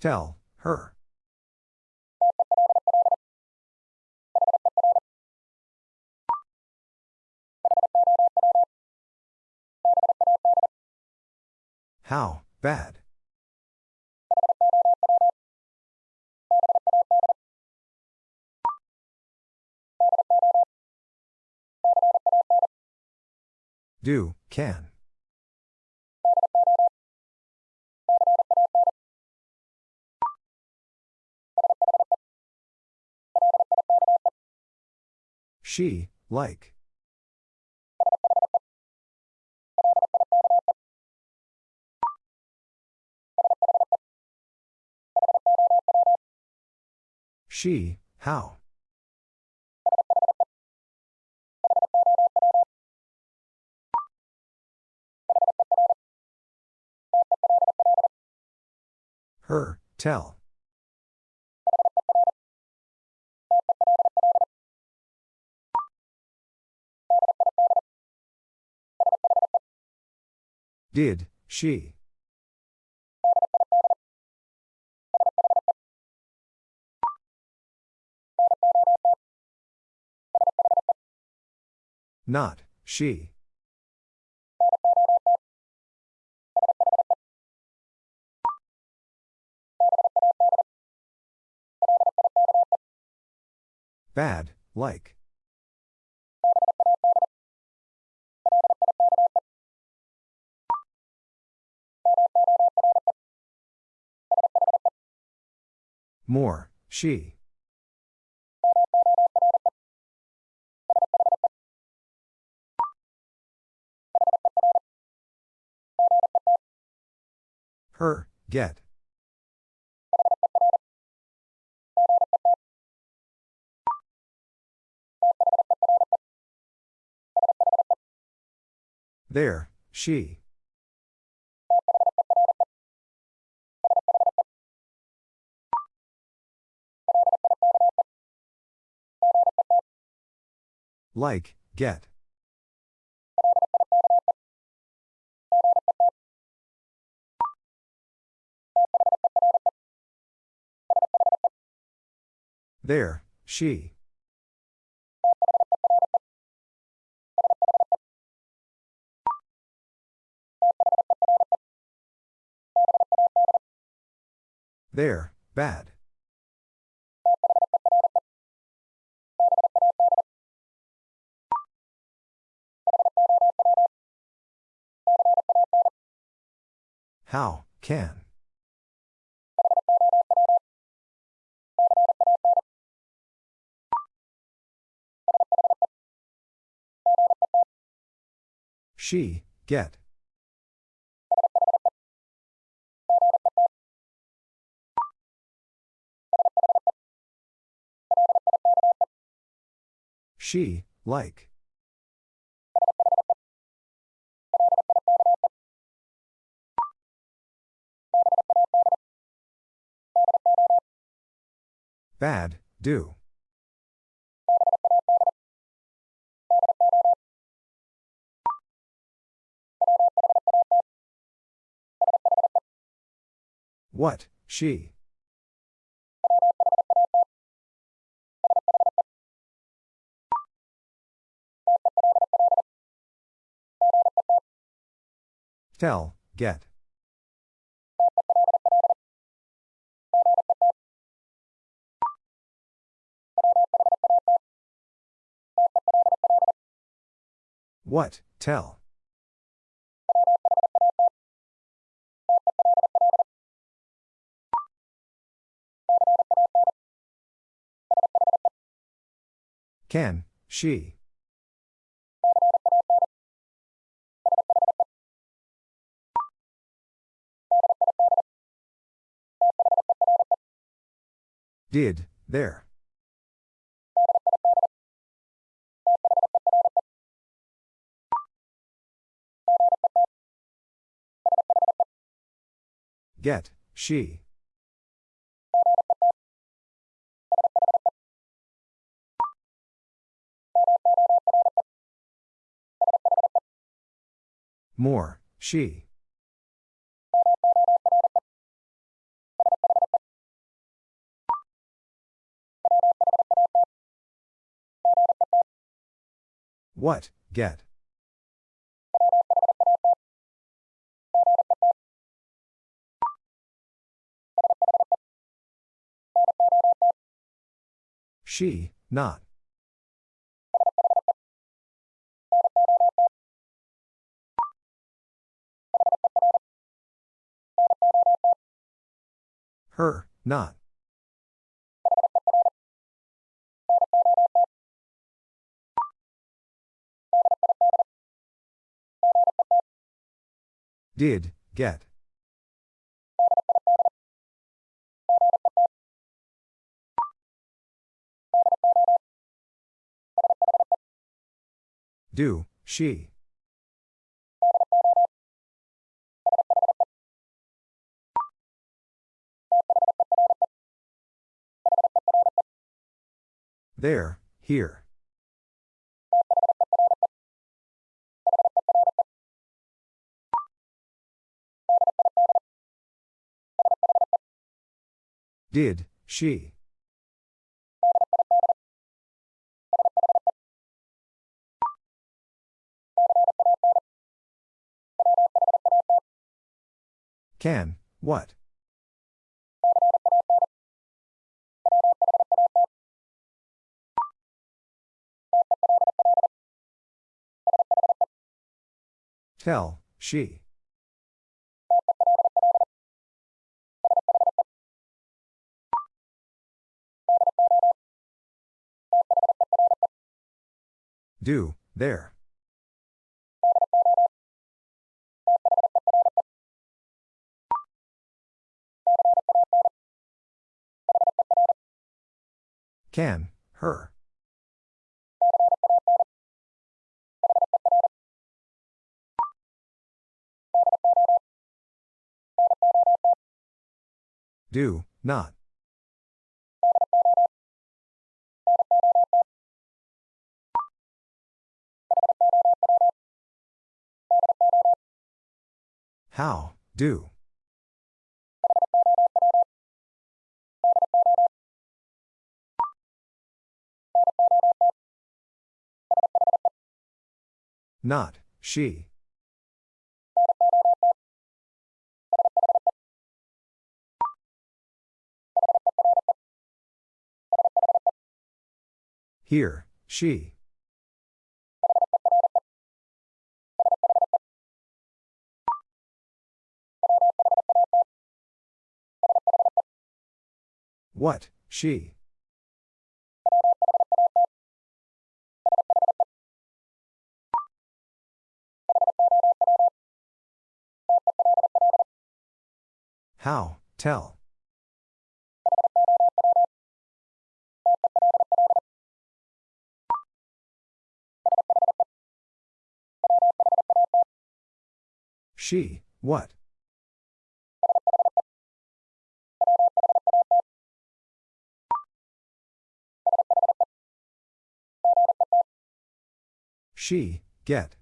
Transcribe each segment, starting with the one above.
Tell, her. How, bad. Do, can. She, like. She, how. Her, tell. Did, she. Not, she. Bad, like. More, she. Her, get. There, she. Like, get. There, she. There, bad. How, can. She, get. She, like. Bad, do. What, she? Tell, get. What, tell. Can, she. Did, there. Get, she. More, she. What, get. She, not. Her, not. Did, get. Do, she. There, here. Did, she. Can, what? Tell, she. Do, there. Can, her. Do, not. How, do. Not, she. Here, she. What, she. How, tell. She, what? She, get.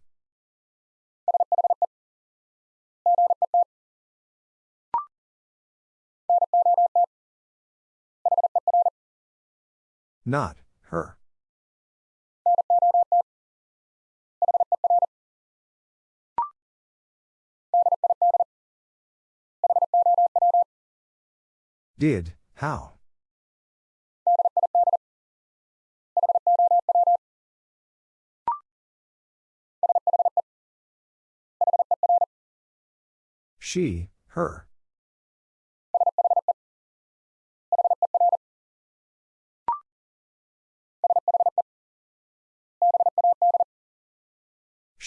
Not, her. Did, how? She, her.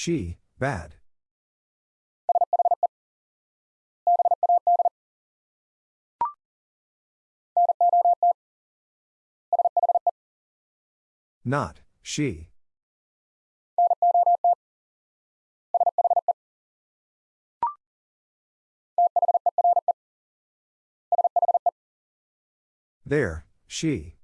She, bad. Not, she. There, she.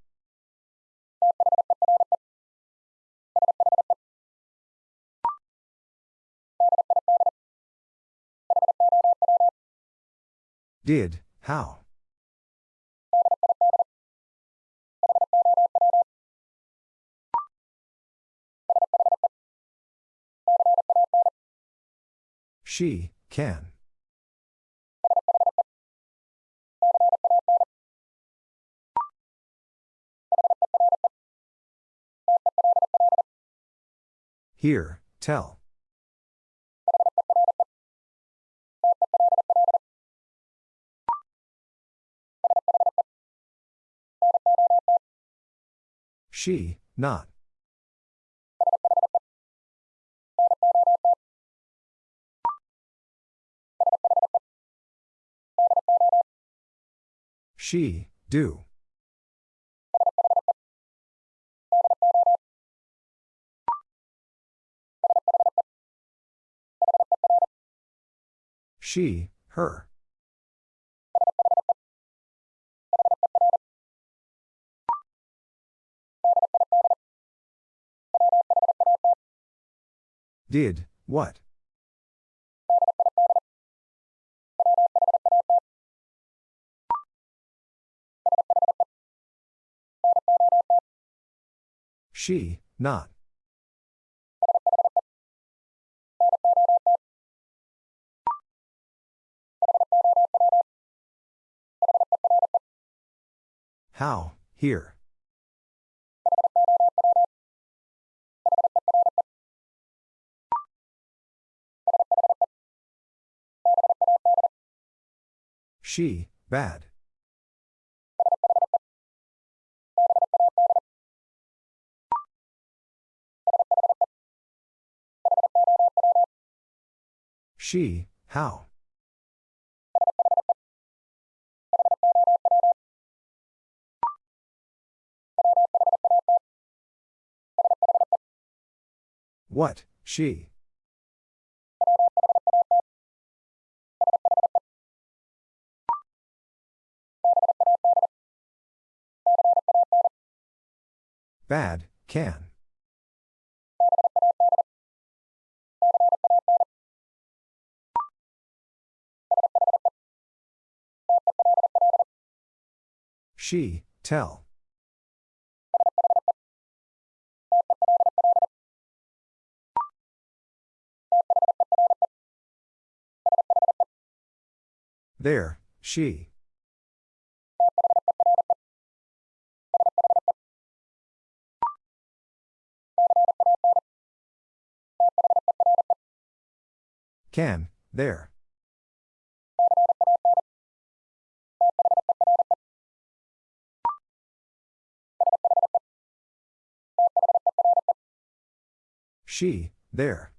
Did, how? She, can. Here, tell. She, not. She, do. She, her. Did, what? She, not. How, here. She, bad. She, how? What, she? Bad, can. She, tell. There, she. Can, there. She, there.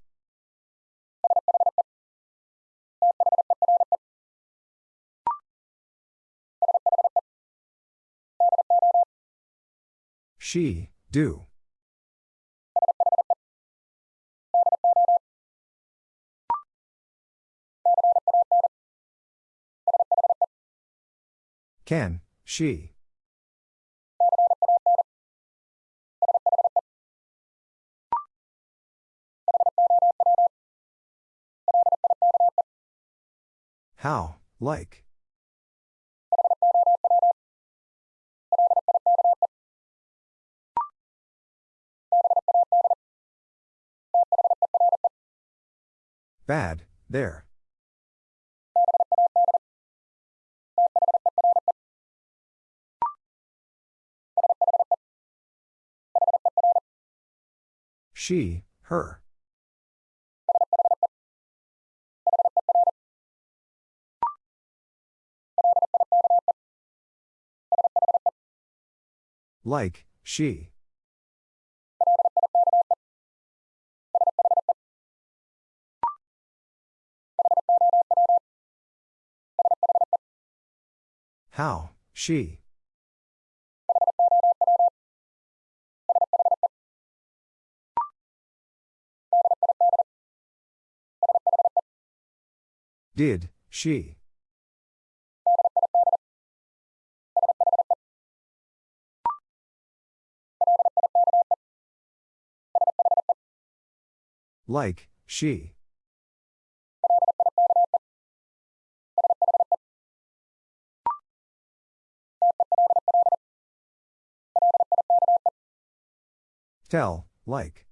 She, do. Can, she. How, like. Bad, there. She, her. Like, she. How, she. Did, she. Like, she. Tell, like.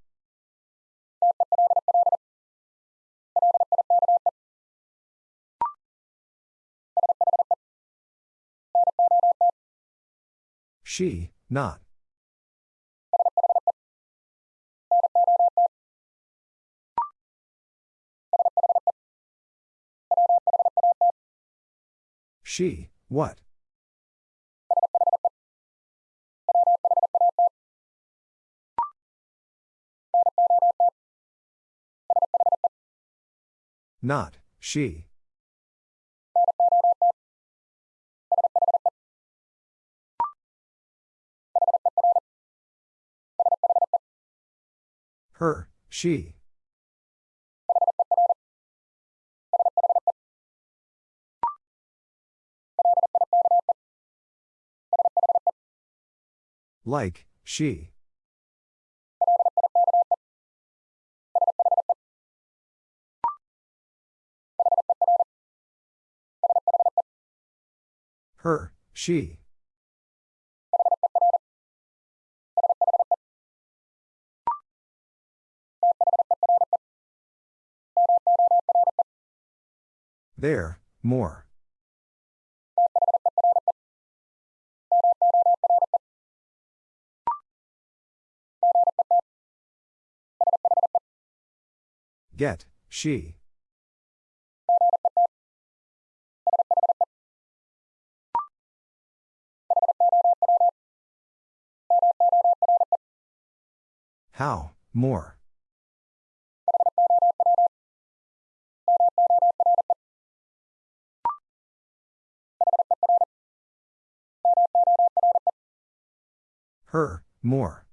She, not. She, what? Not, she. Her, she. Like, she. Her, she. There, more. Get, she. How, more. Her, more.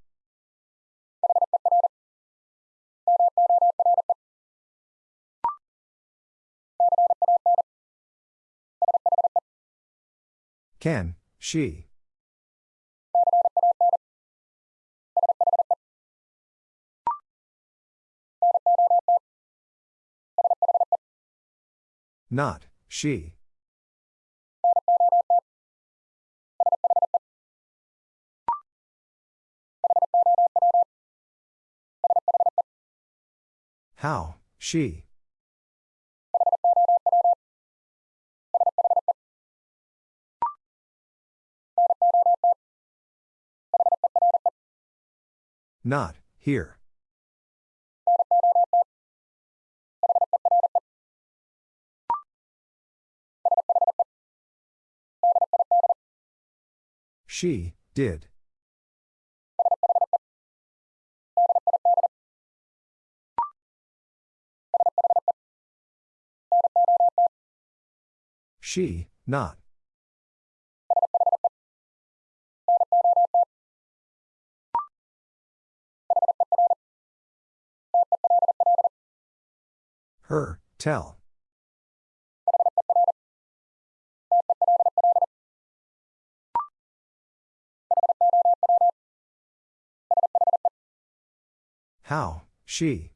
Can, she. Not, she. How, she. Not, here. She, did. She, not. Her, tell. How, she.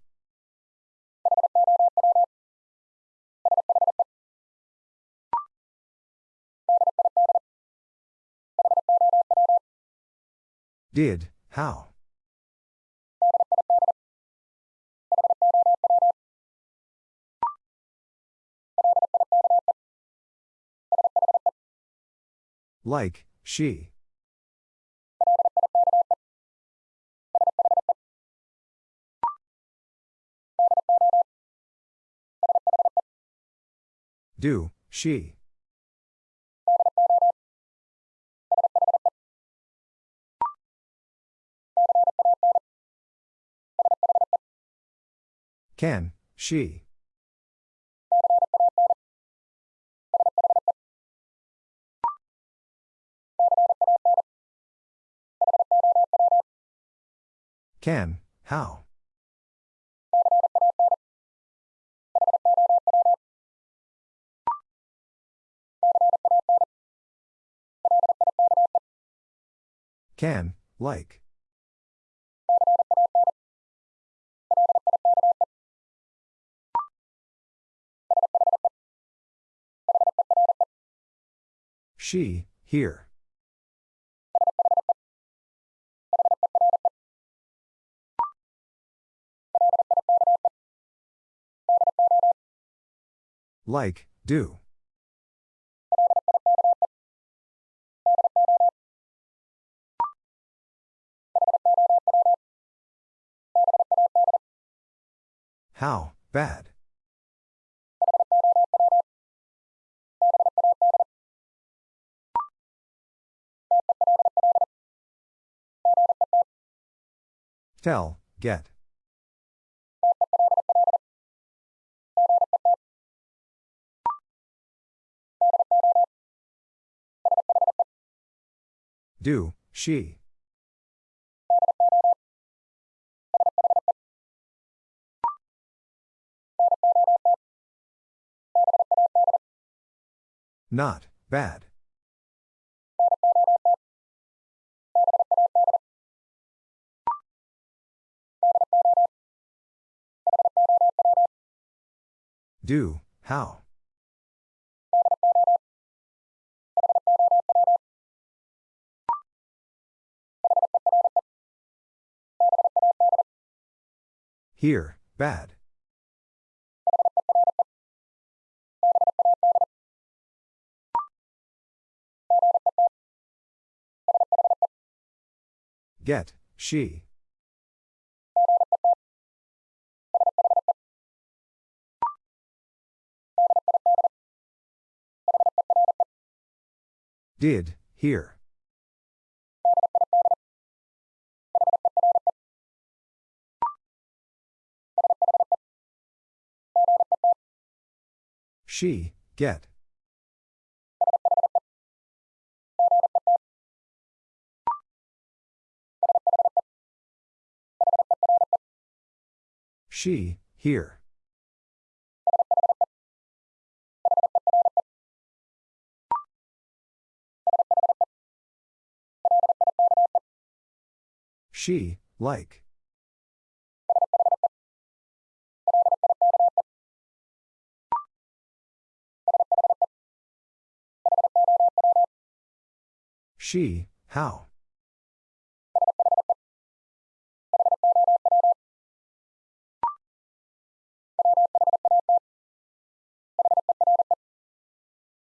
Did, how? Like, she. Do, she. Can, she. Can, how? Can, like. She, here. Like, do. How, bad. Tell, get. Do, she. Not, bad. Do, how? Here, bad. Get, she. Did, here. She, get. She, here. She, like. She, how?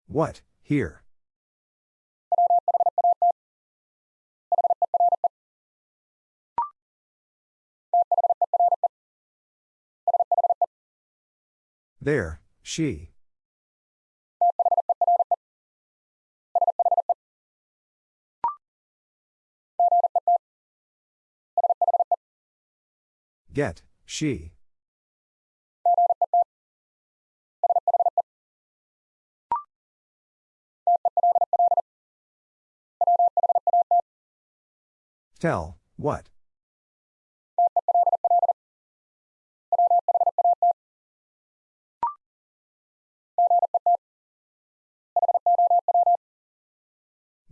What, here? There, she. Get, she. Tell, what?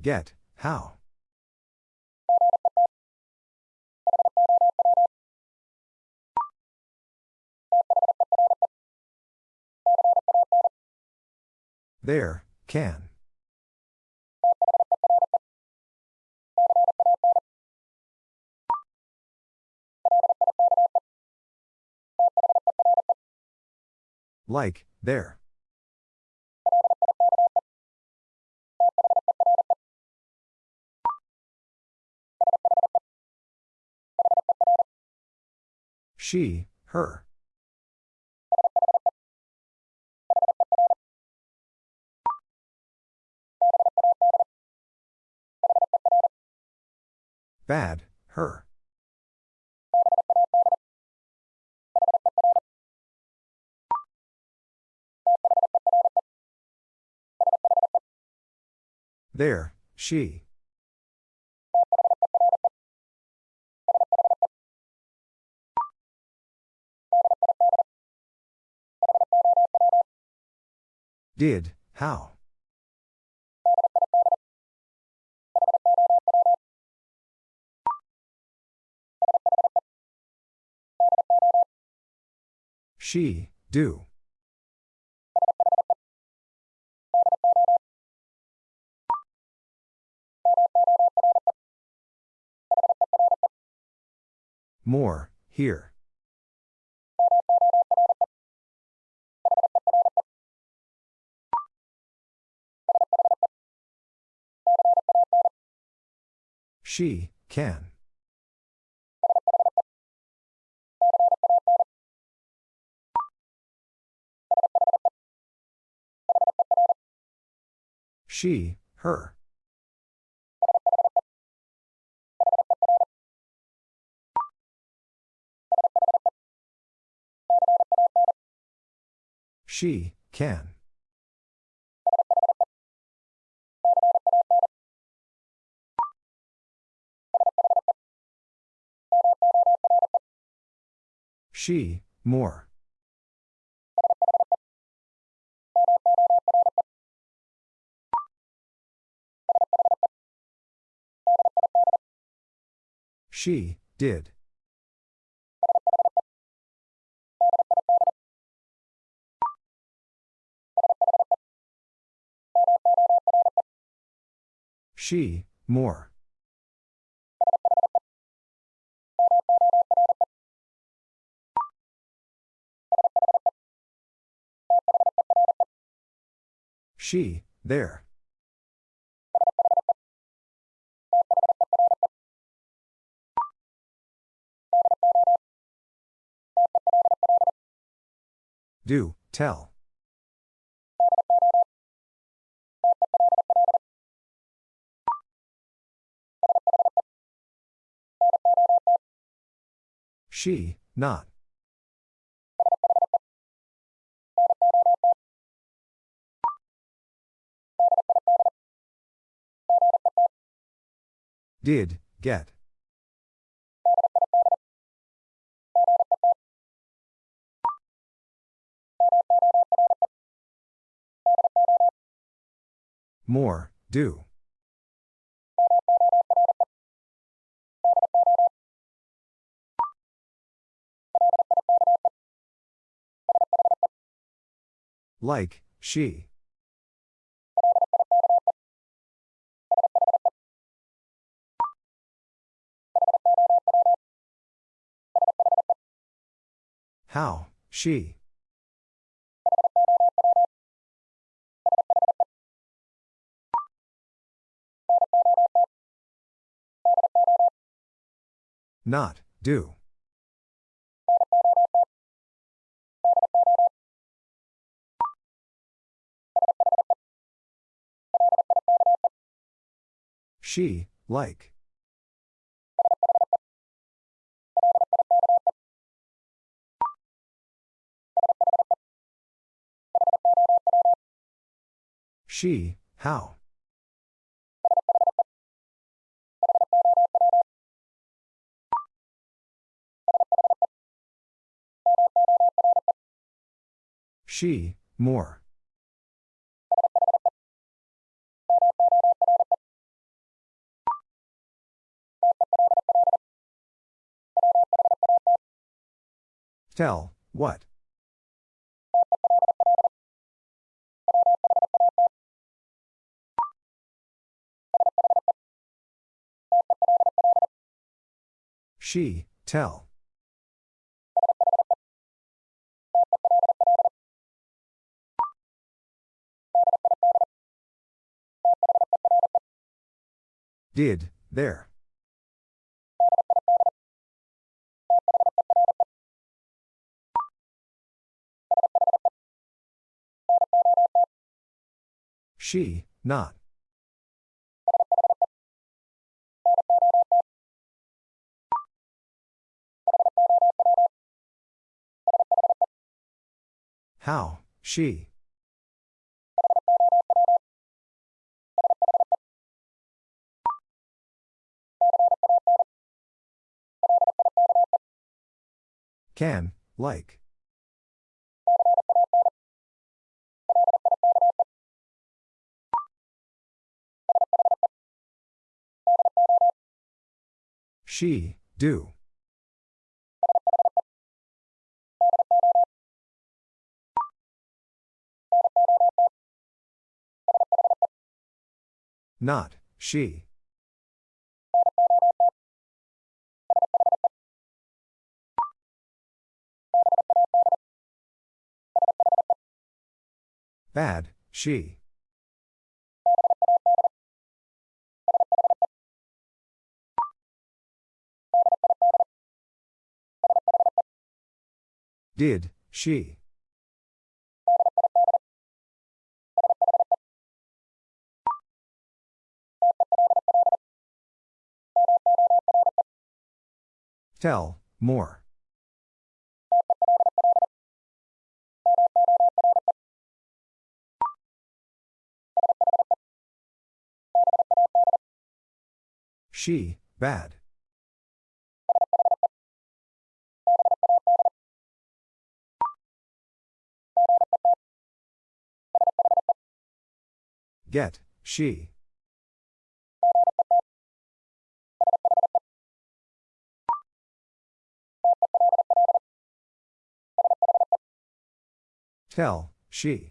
Get, how? There, can. Like, there. She, her. Bad, her. There, she. Did, how? She, do. More, here. She, can. She, her. She, can. She, more. She, did. She, more. She, there. Do, tell. She, not. Did, get. More, do. Like, she. How, she. Not, do. She, like. She, how. She, more. Tell, what? She, tell. Did, there. She, not. How, she. Can, like. She, do. Not, she. Bad, she. Did, she. Tell, more. She, bad. Get, she. Tell, she.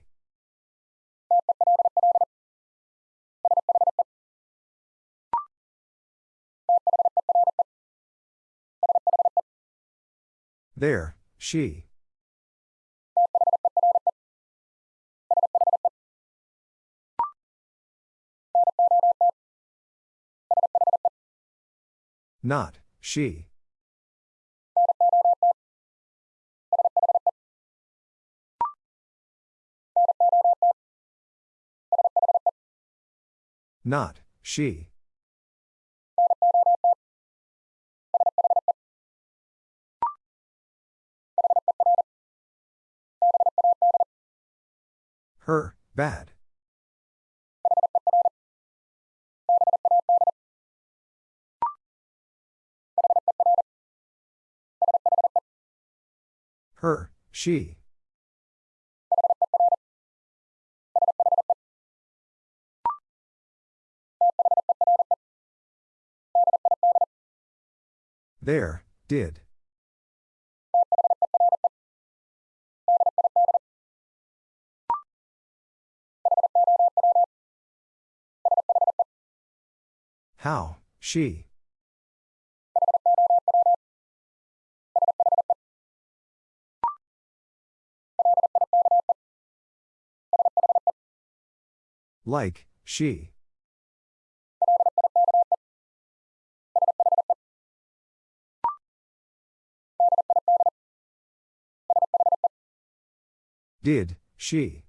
There, she. Not, she. Not, she. Her, bad. Her, she. There, did. How, she. Like, she. Did, she.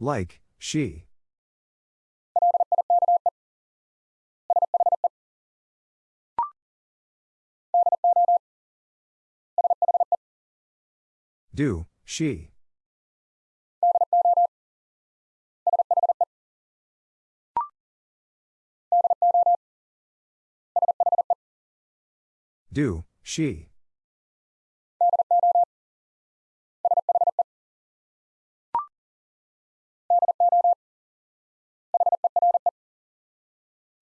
Like, she. Do, she. Do, she.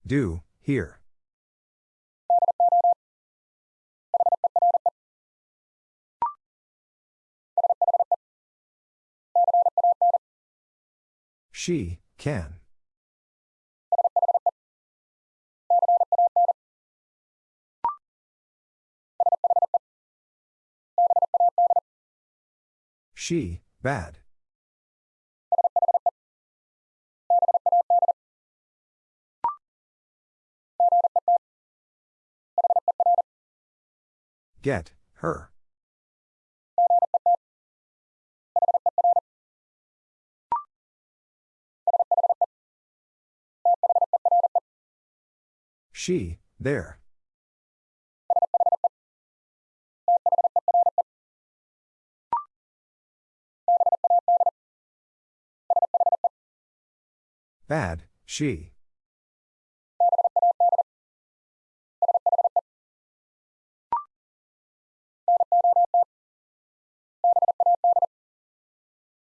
Do, here. She, can. She, bad. Get, her. She, there. Bad, she.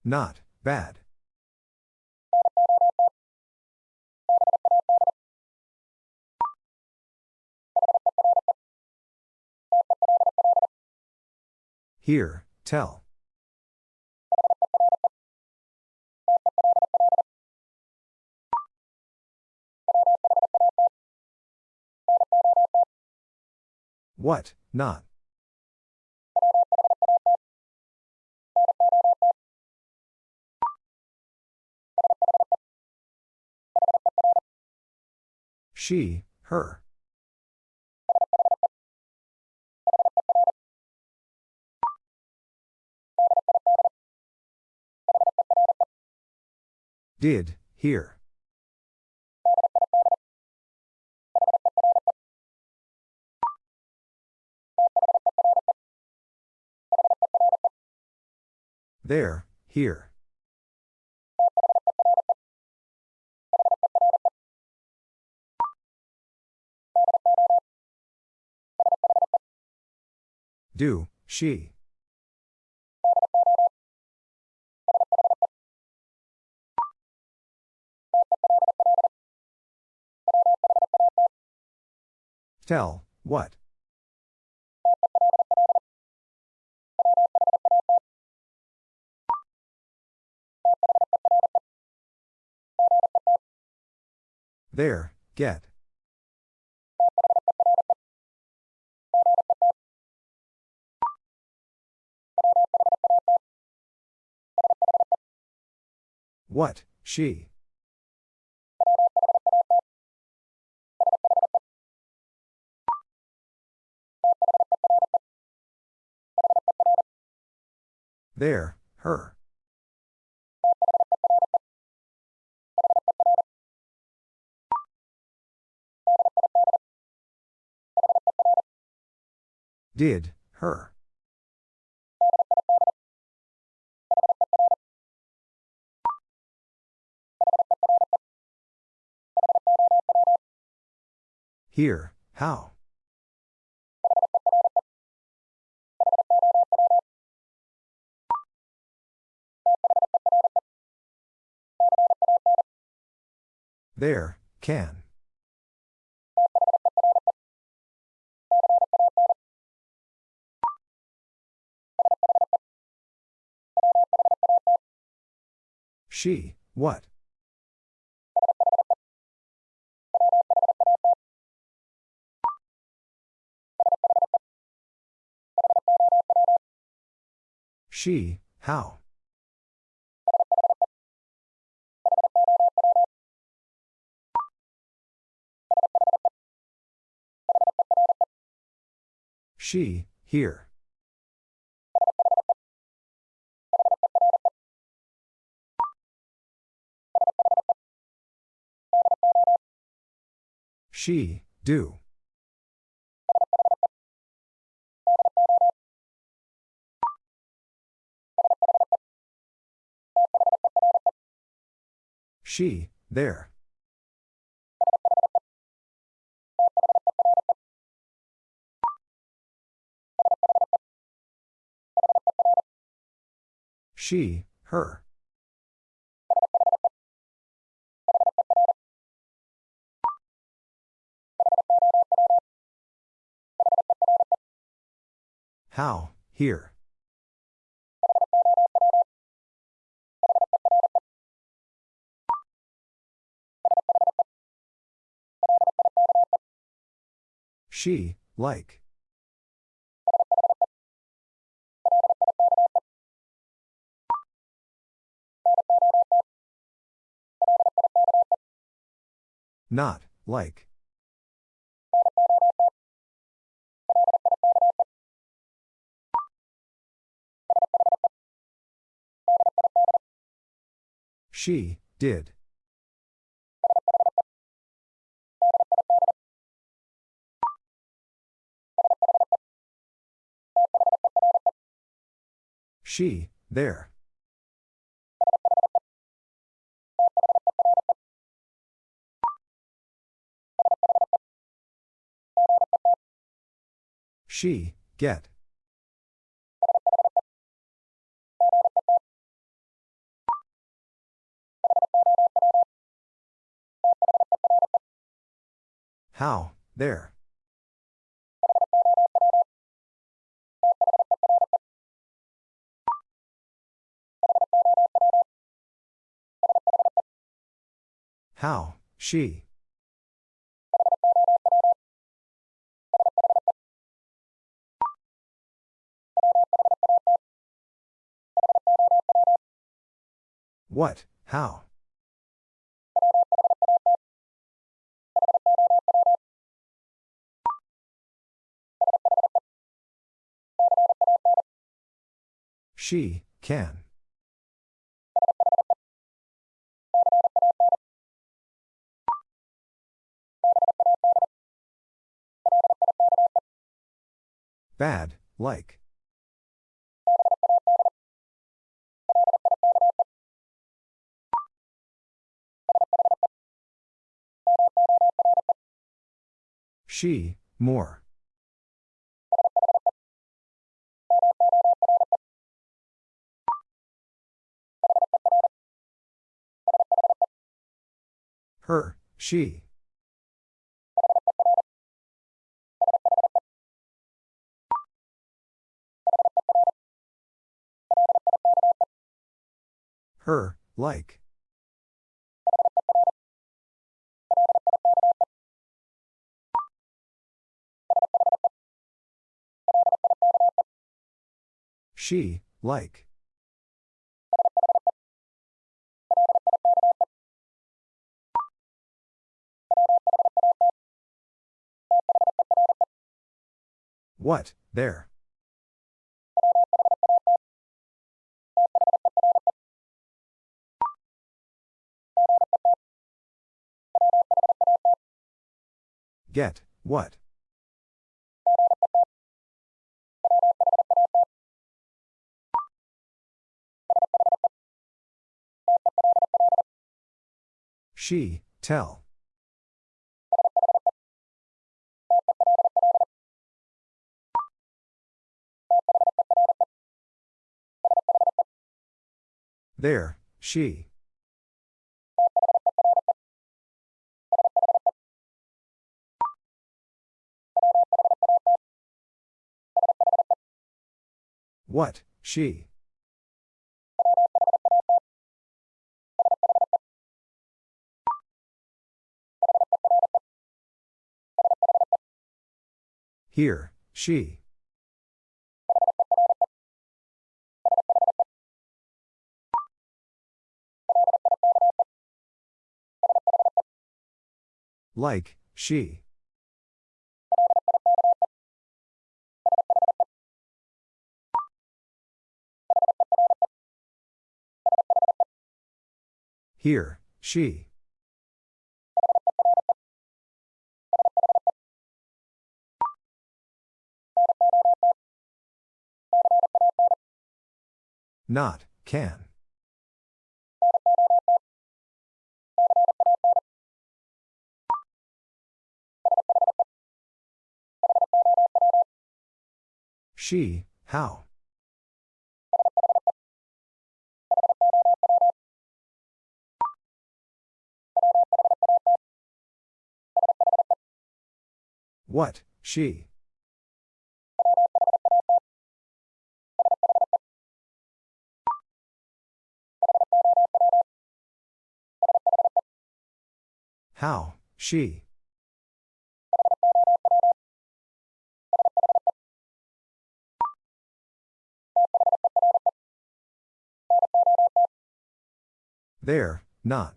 Not, bad. Here, tell. What, not. She, her. Did, here. There, here. Do, she. Tell, what? There, get. What, she? There, her. Did, her. Here, how? There, can. She, what? She, how? She, here. She, do. She, there. She, her. How, here. She, like. Not, like. She, did. She, there. She, get. How, there. How, she. What, how? She, can. Bad, like. She, more. Her, she. Her, like. She, like. What, there? Get, what? She, tell. There, she. What, she. Here, she. Like, she. Here, she. Not, can. She, how? What, she? How, she? There, not.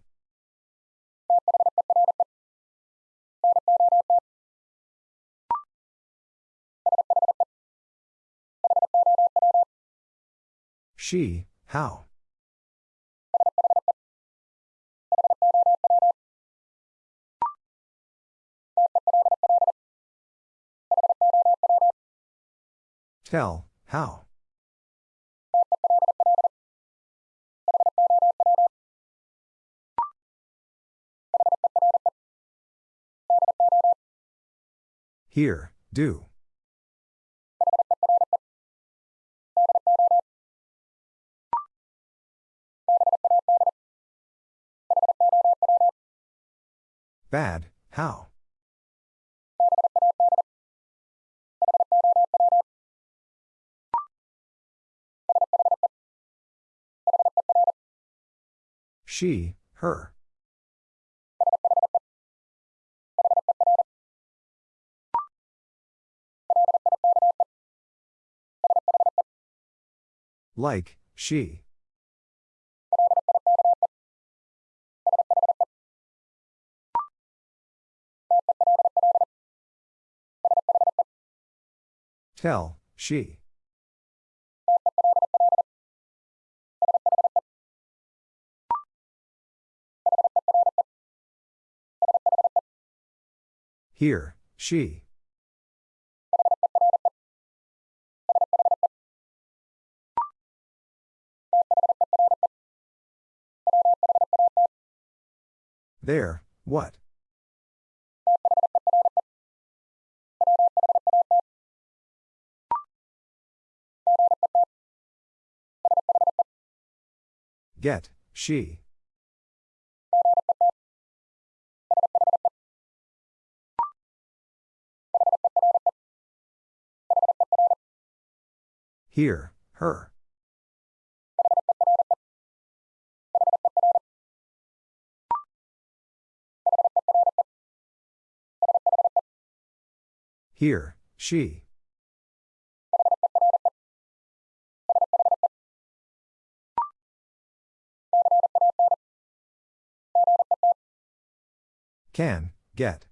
She, how? Tell, how? Here, do. Bad, how? She, her. Like, she. Tell, she. Here, she. There, what? Get, she. Here, her. Here, she. Can, get.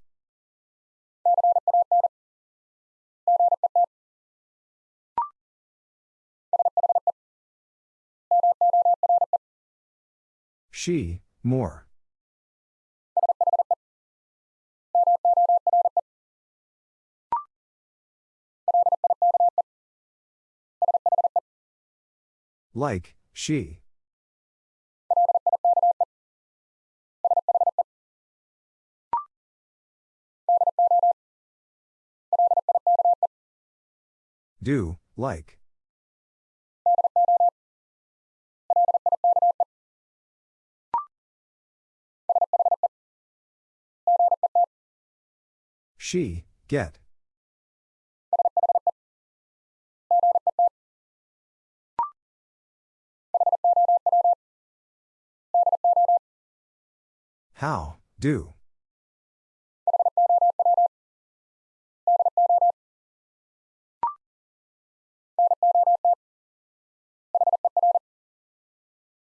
She, more. Like, she. Do, like. She, get. How, do.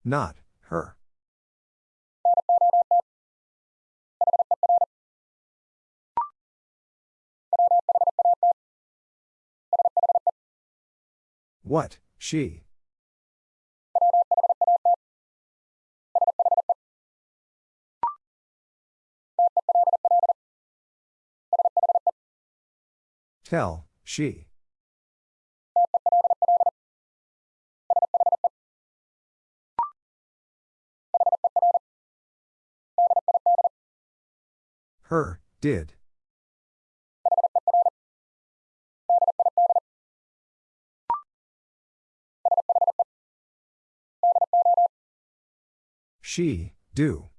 Not, her. What, she. Tell, she. Her, did. She, do.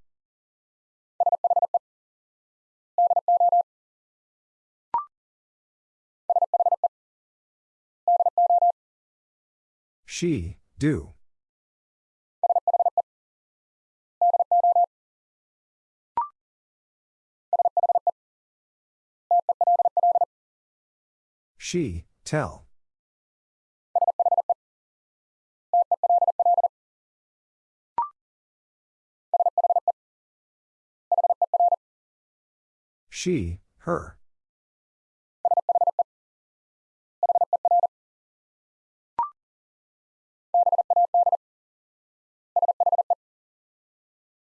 She, do. She, tell. She, her.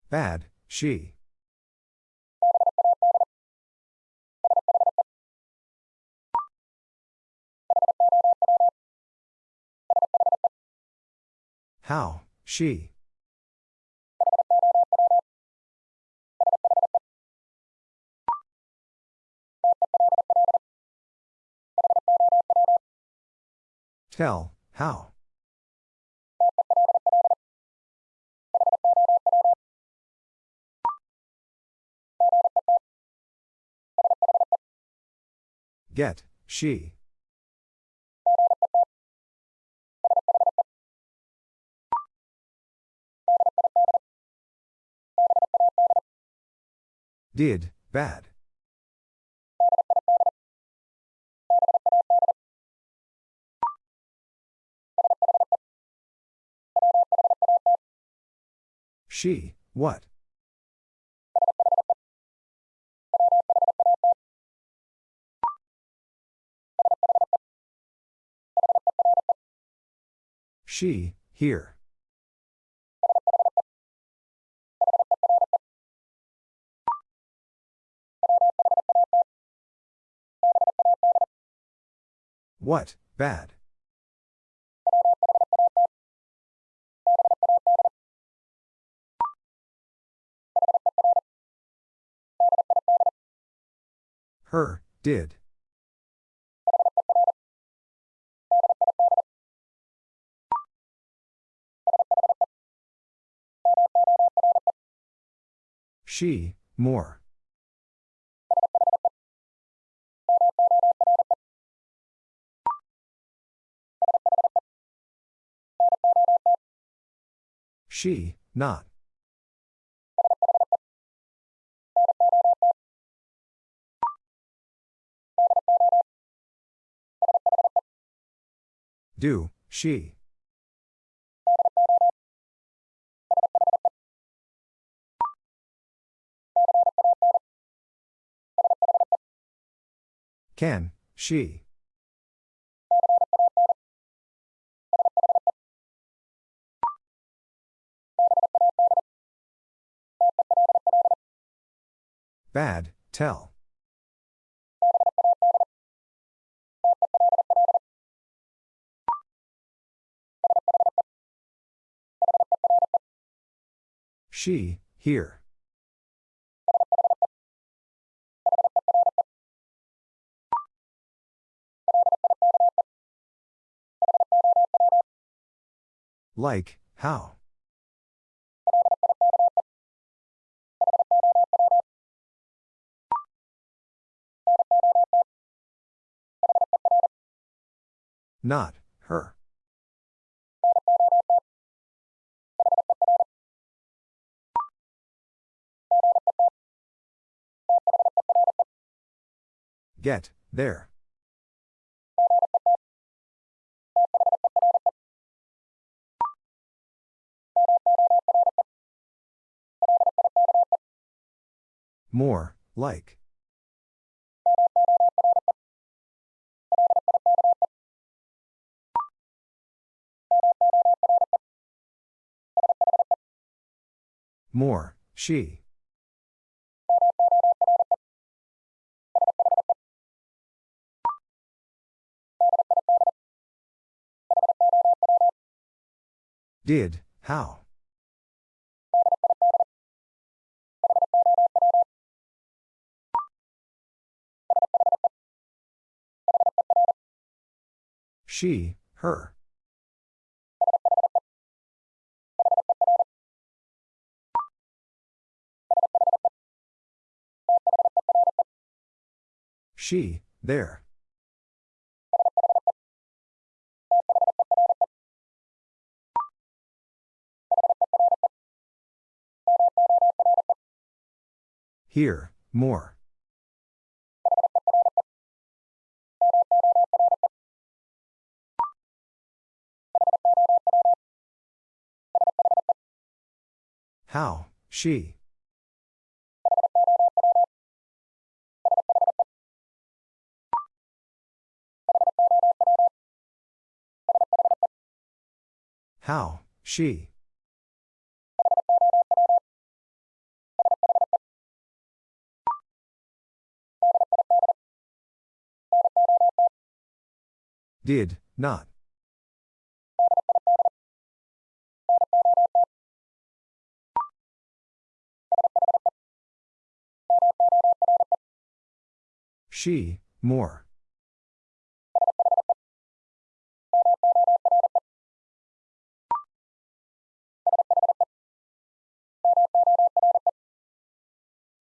Bad, she. How, she. Tell, how. Get, she. Did, bad. She, what? She, here. What, bad? Her, did. She, more. She, not. Do, she. Can, she. Bad, tell. She, here. Like, how? Not, her. Get, there. More, like. More, she. Did, how? She, her. She, there. Here, more. How, she. How, she. Did, not. She, more.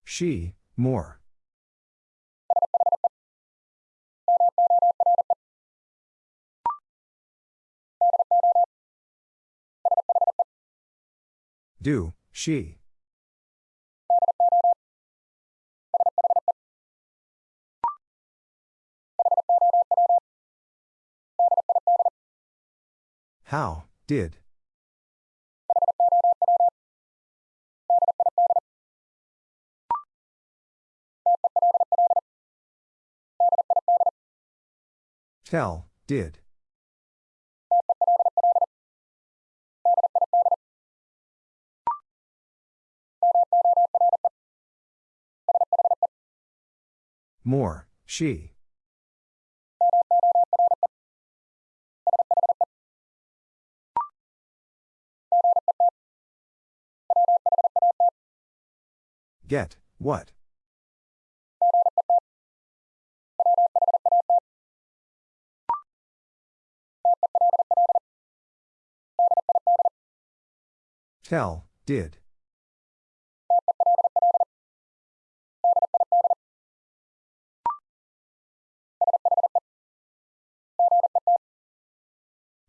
She, more. Do, she. How, did. Tell, did. More, she. Get, what? Tell, did.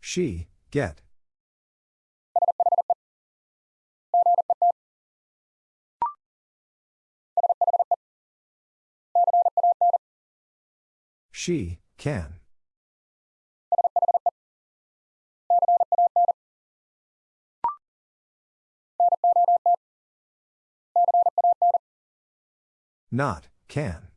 She, get. She, can. Not, can.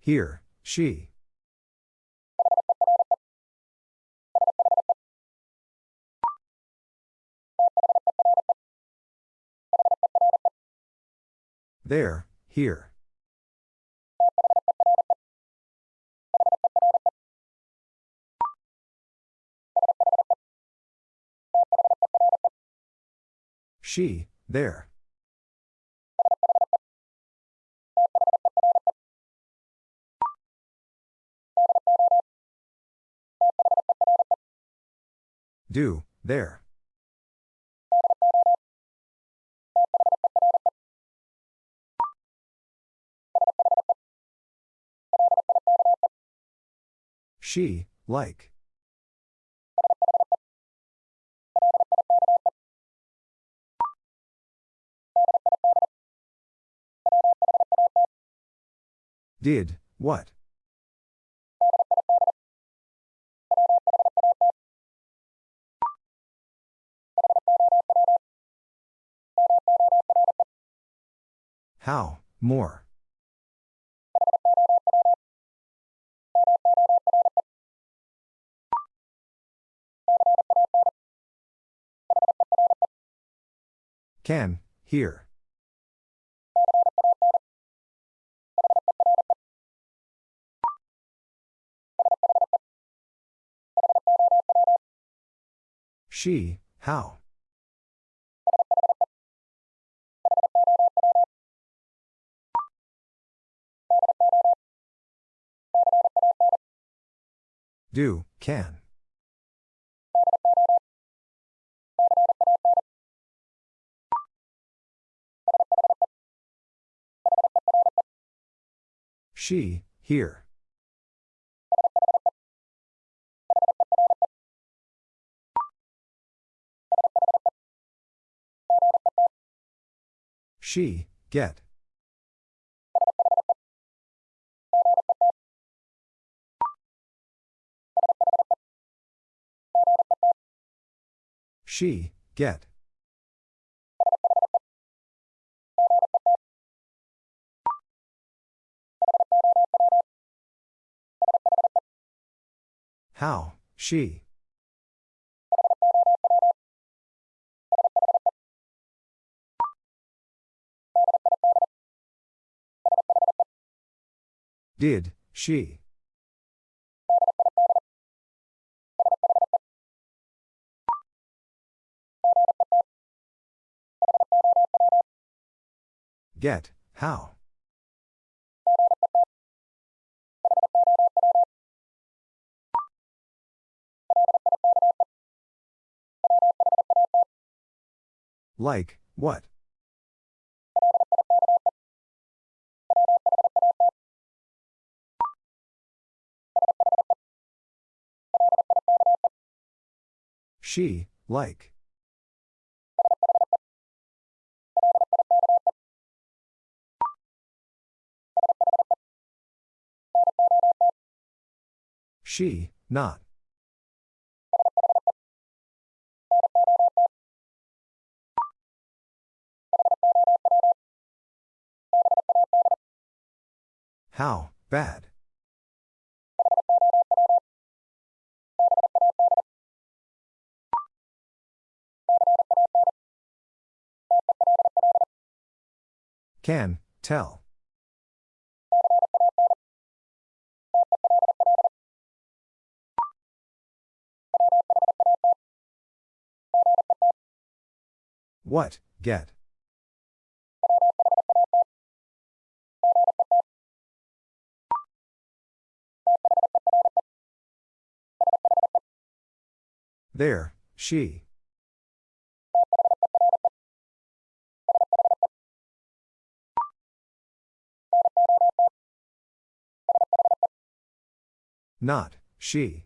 Here, she. There, here. She, there. Do, there. She, like. Did, what? How, more. Can, here. She, how? Do, can. She, here. She, get. She, get. How, she. Did, she. Get, how? Like, what? She, like. She, not. How, bad. Can, tell. What, get. There, she. Not, she.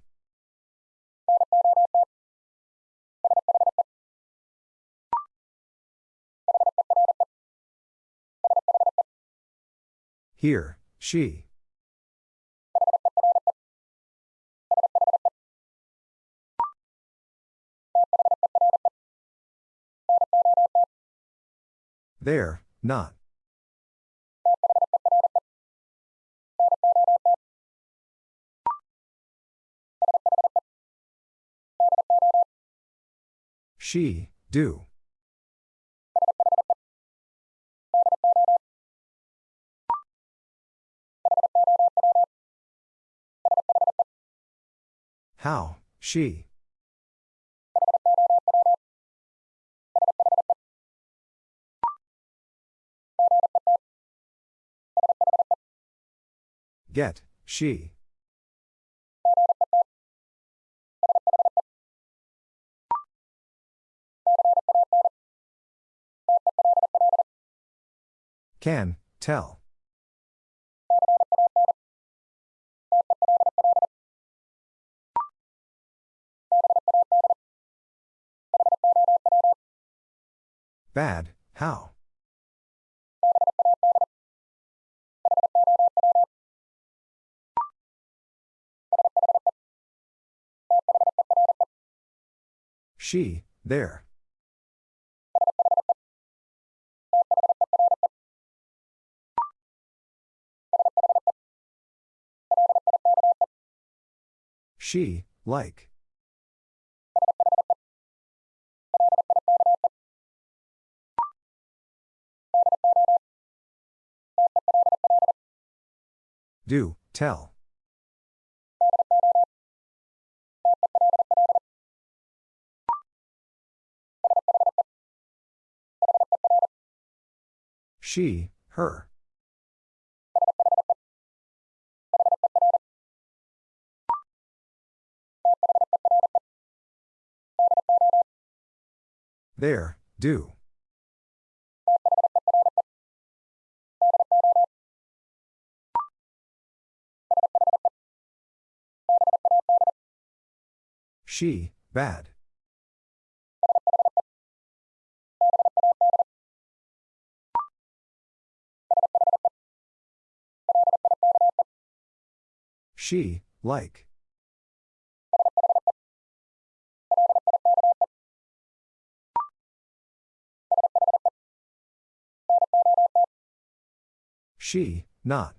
Here, she. There, not. She, do. How, she. Get, she. Can, tell. Bad, how? She, there. She, like. Do, tell. She, her. There, do. She, bad. She, like. She, not.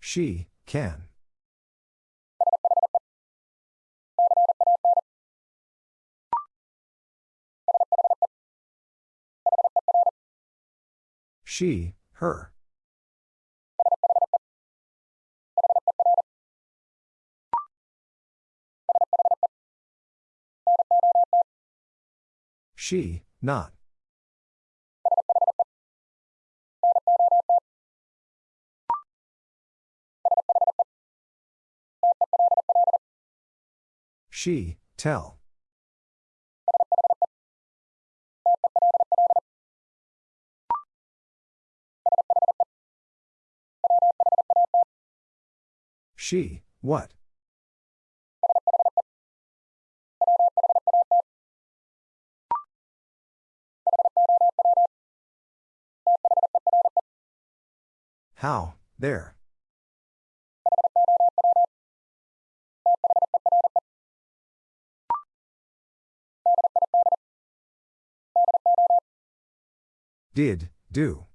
She, can. She, her. She, not. She, tell. She, what? How, there. Did, do.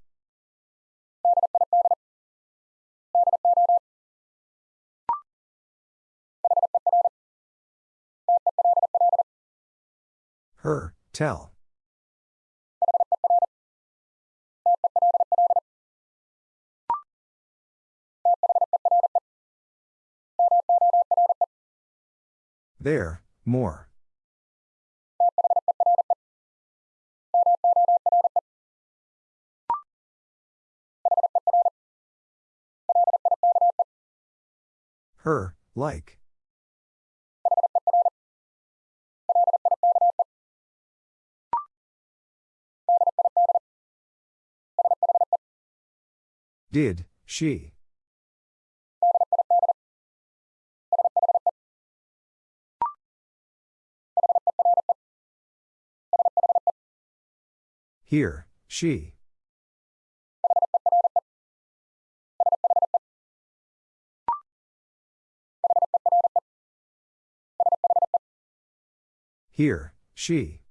Her, tell. There, more. Her, like. Did, she. Here, she. Here, she.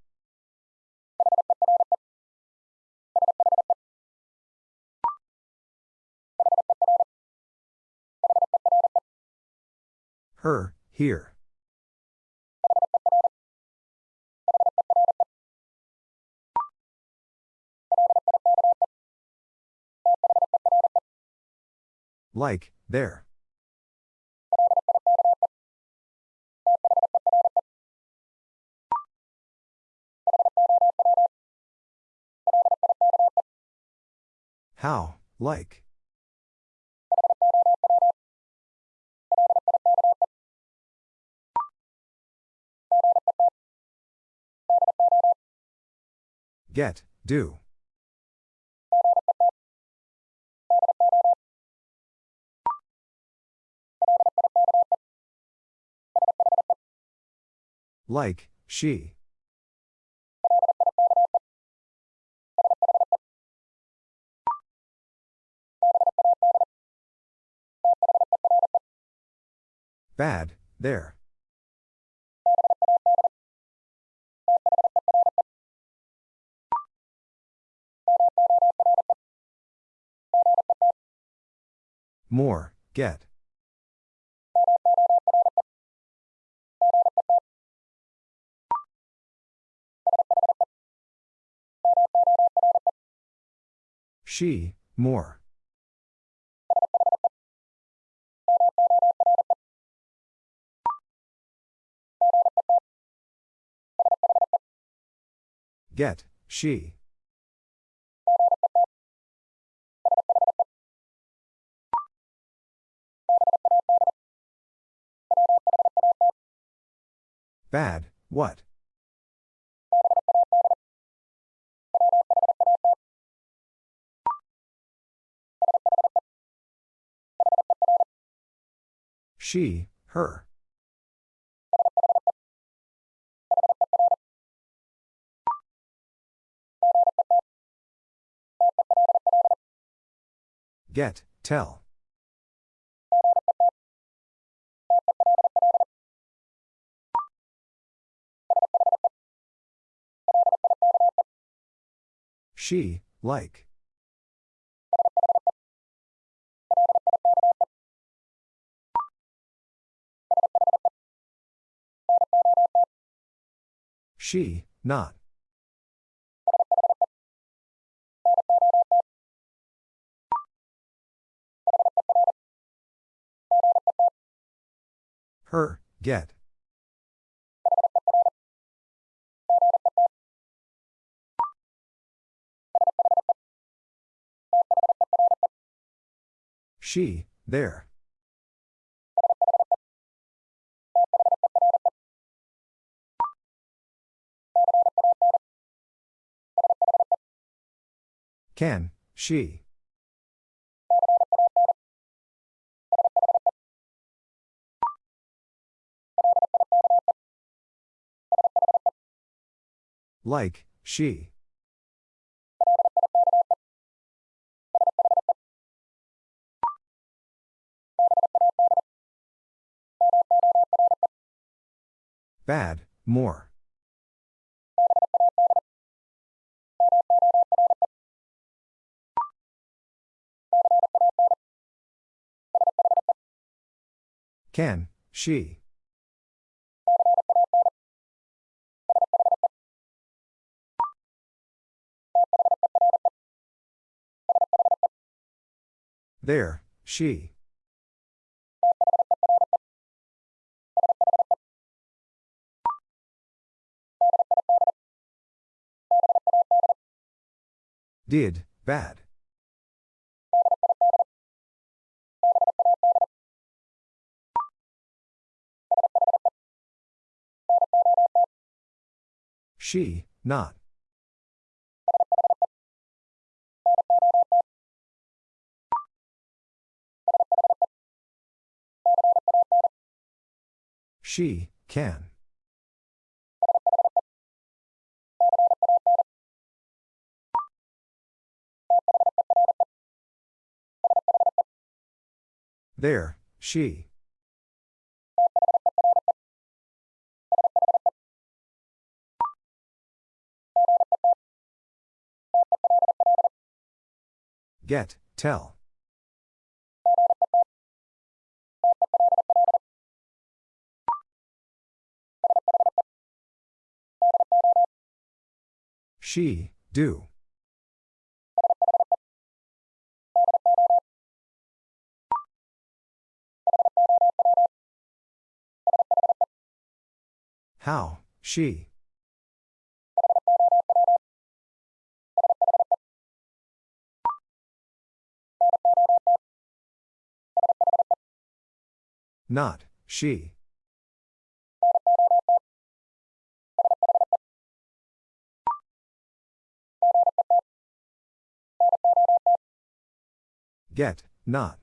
Her, here. Like, there. How, like. Get, do. Like, she. Bad, there. More, get. She, more. Get, she. Bad, what? She, her. Get, tell. She, like. She, not. Her, get. She, there. Can, she. Like, she. Bad, more. Can, she. There, she. Did, bad. She, not. She, can. There, she. Get, tell. She, do. How, she. Not, she. Get, not.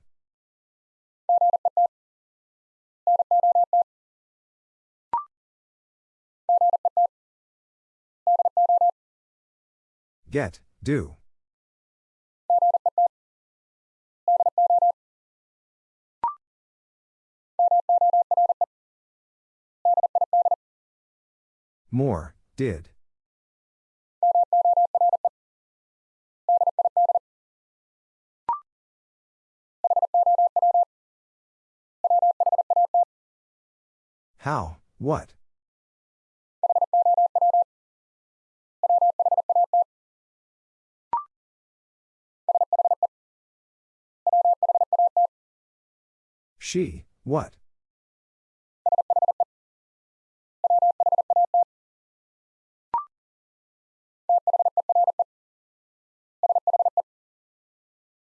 Get, do. More, did. How, what? She, what?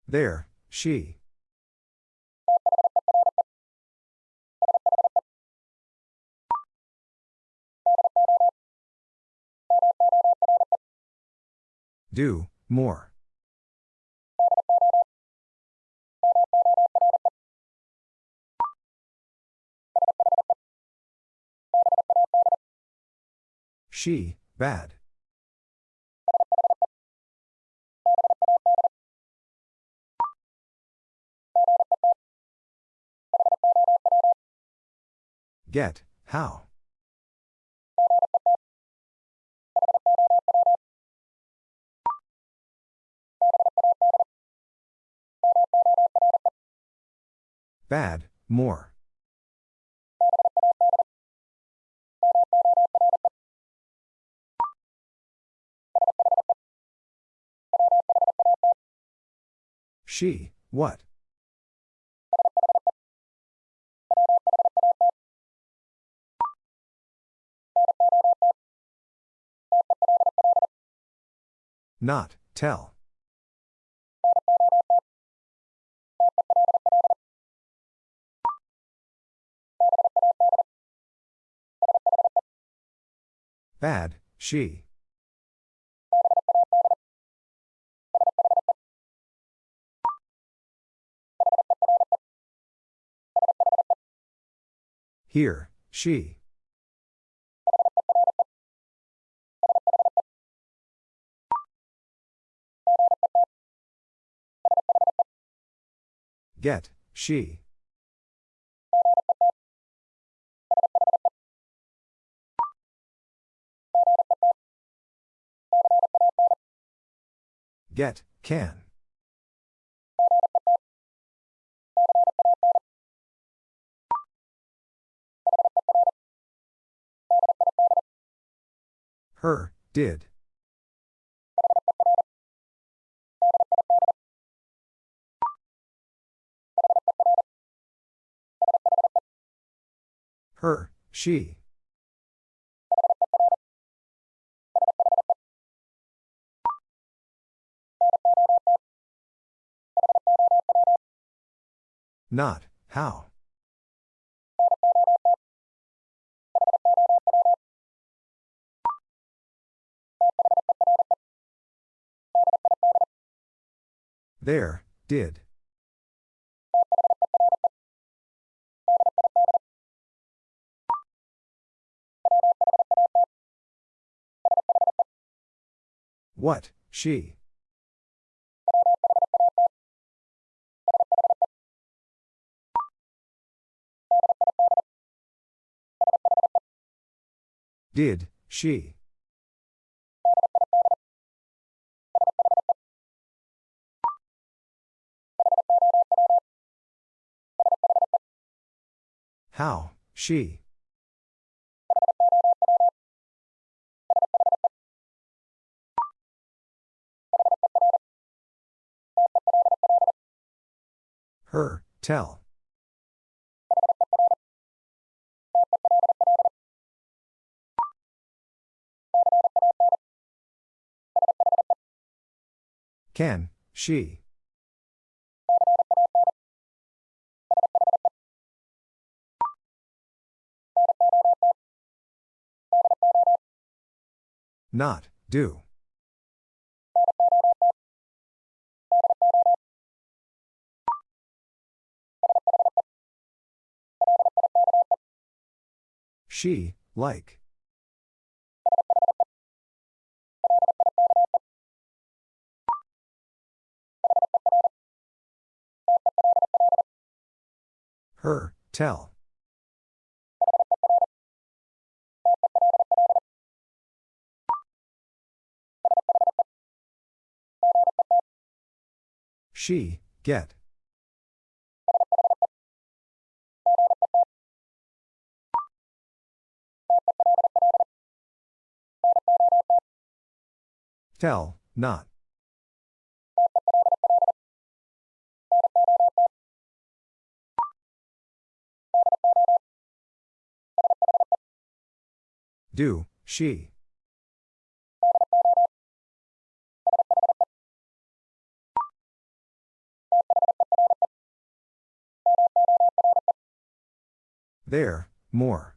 There, she. Do, more. She, bad. Get, how? Bad, more. She, what? Not, tell. Bad, she. Here, she. Get, she. Get, can. Her, did. Her, she. Not, how? There, did. What, she? Did, she? How, she? Her, tell. Can, she? Not, do. She, like. Her, tell. She, get. Tell, not. Do, she. There, more.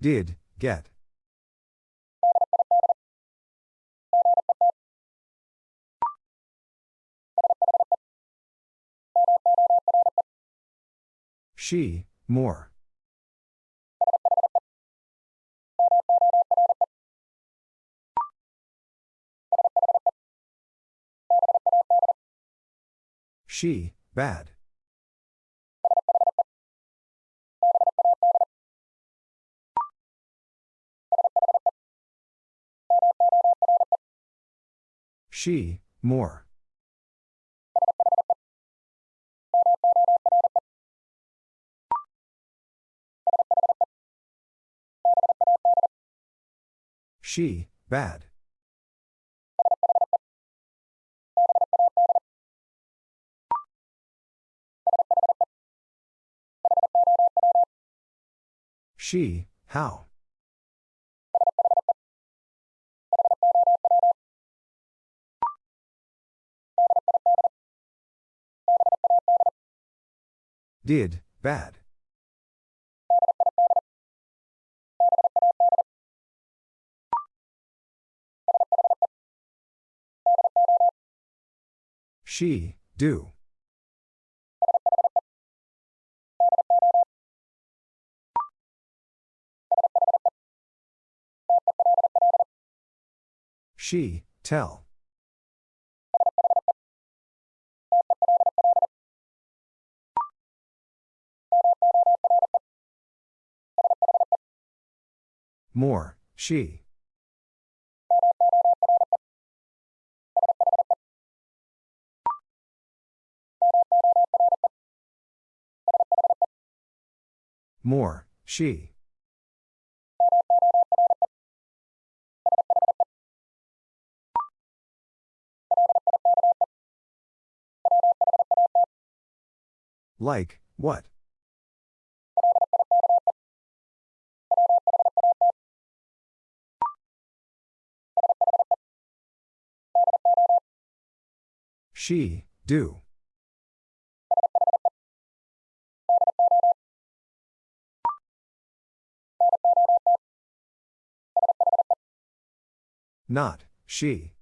Did, get. She, more. She, bad. She, more. She, bad. She, how? Did, bad. She, do. She, tell. More, she. More, she. Like, what? She, do. Not, she.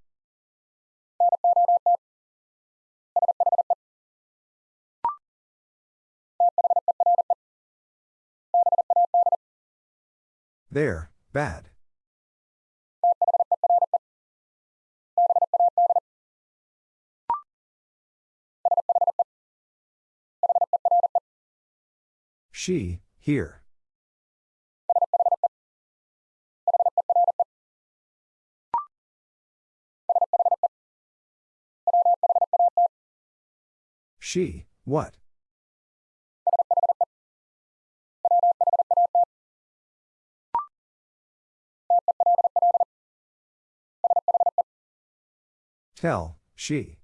There, bad. She, here. She, what? Tell, she.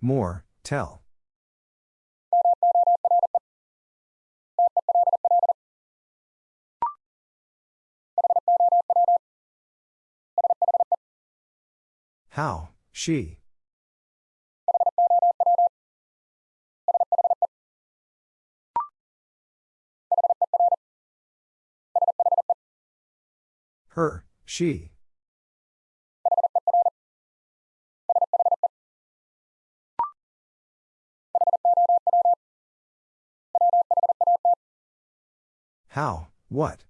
More, tell. How, she. Her, she. How, what?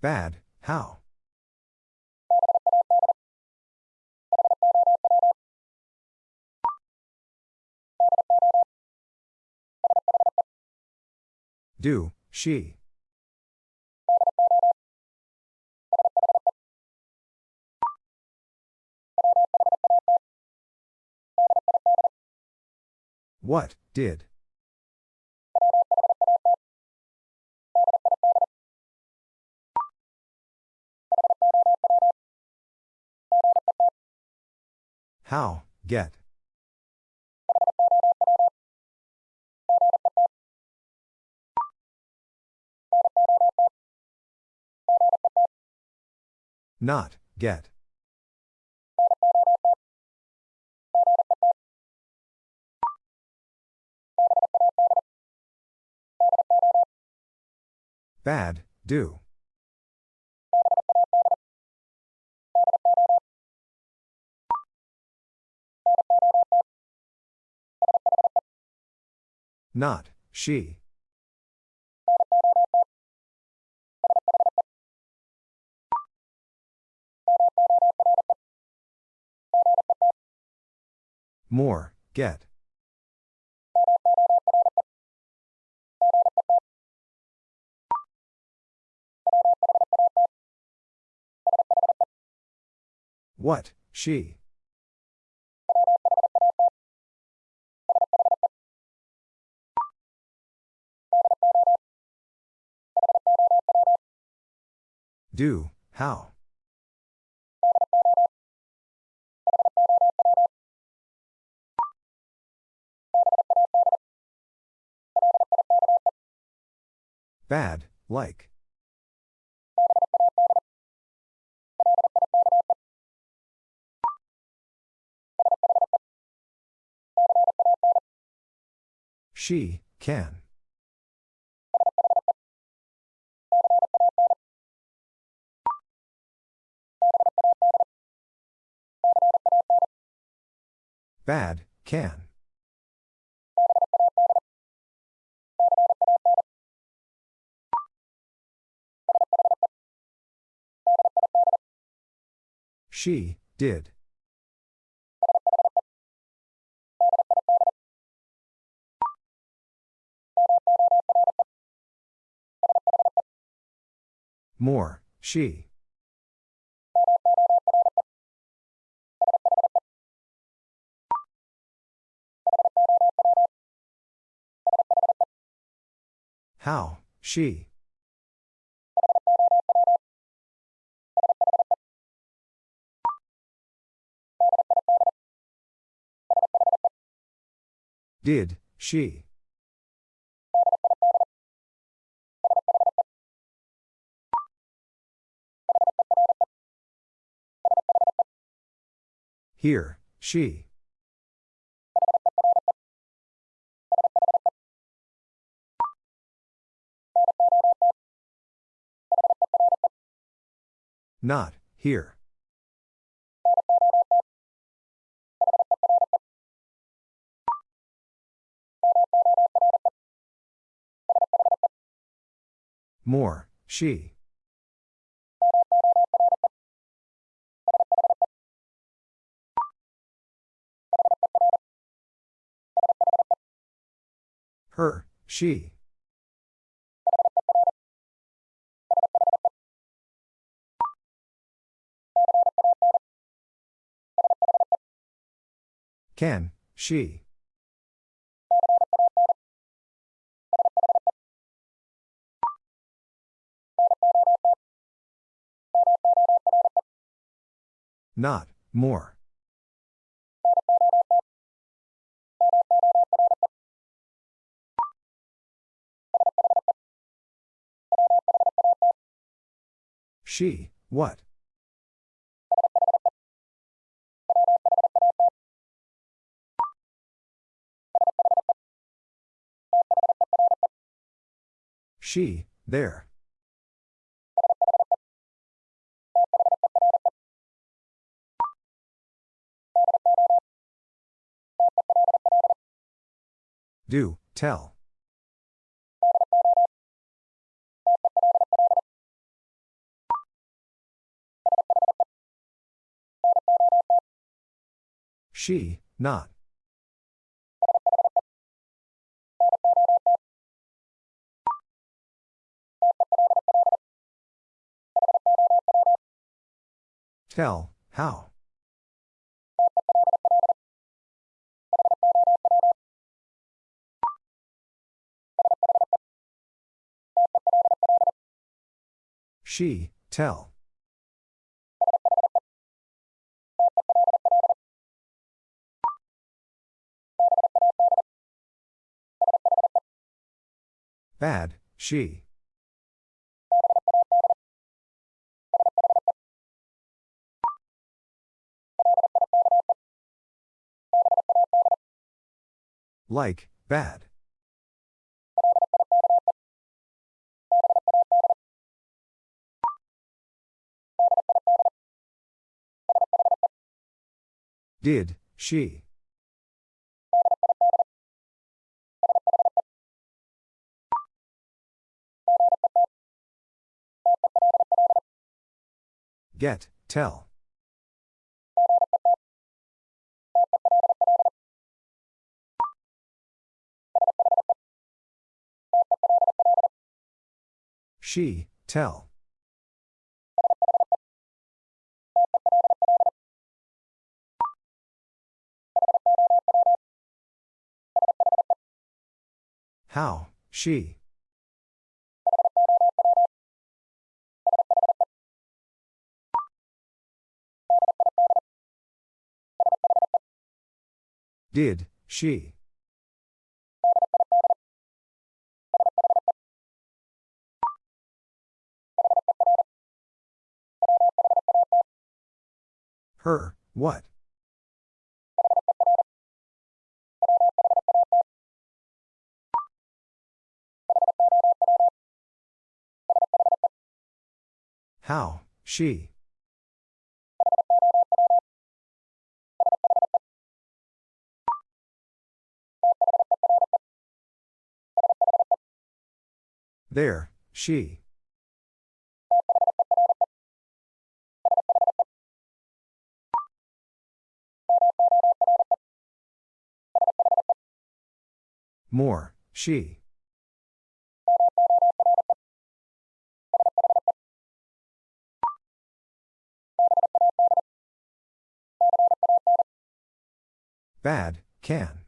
Bad, how? Do, she. What, did? How, get? Not, get. Bad, do. Not, she. More, get. What, she. Do, how? Bad, like. She, can. Bad, can. She, did. More, she. How, she. Did, she? Here, she. Not, here. More, she. Her, she. Can, she. Not, more. She, what? She, there. Do, tell. She, not. Tell, how. She, tell. Bad, she. Like, bad. Did, she. Get, tell. She, tell. How, she. Did, she. Her, what? How, she. There, she. More, she. Bad, can.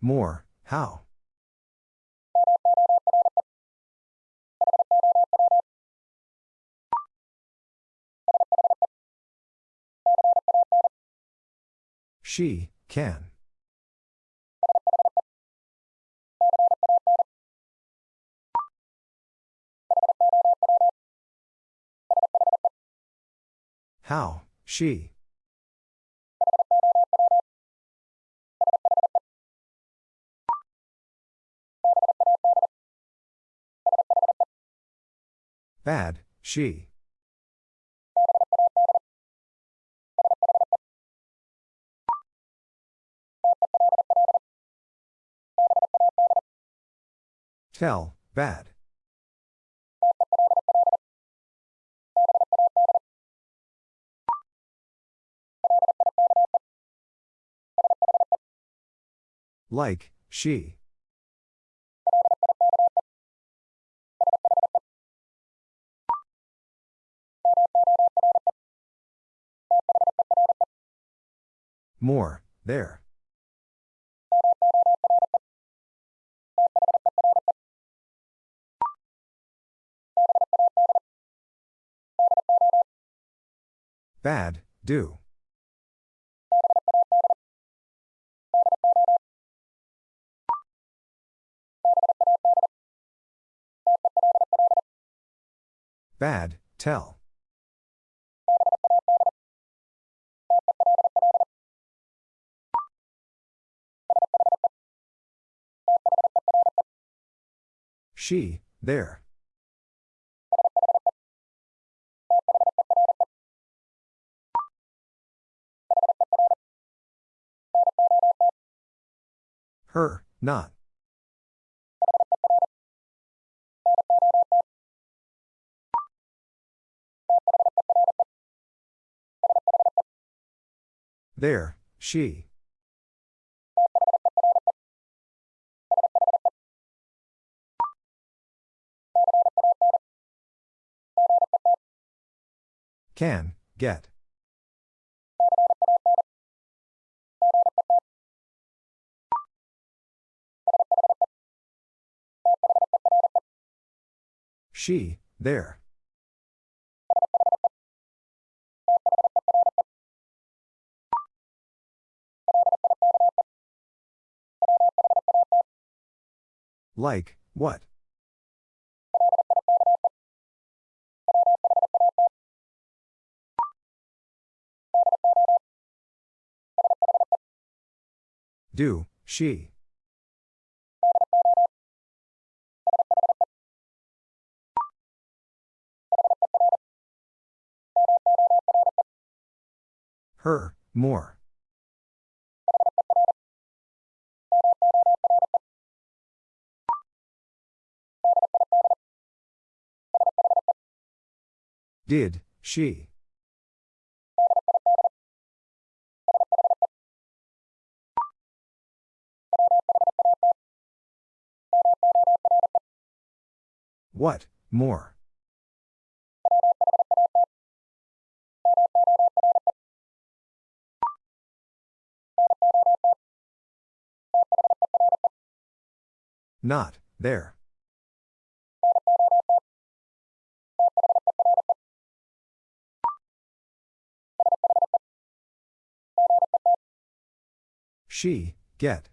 More, how? She, can. How, she. Bad, she. Tell, bad. Like, she. More, there. Bad, do. Bad, tell. She, there. Her, not. There, she. Can, get. She, there. Like, what? Do, she. Her, more. Did, she. What, more? Not, there. She, get.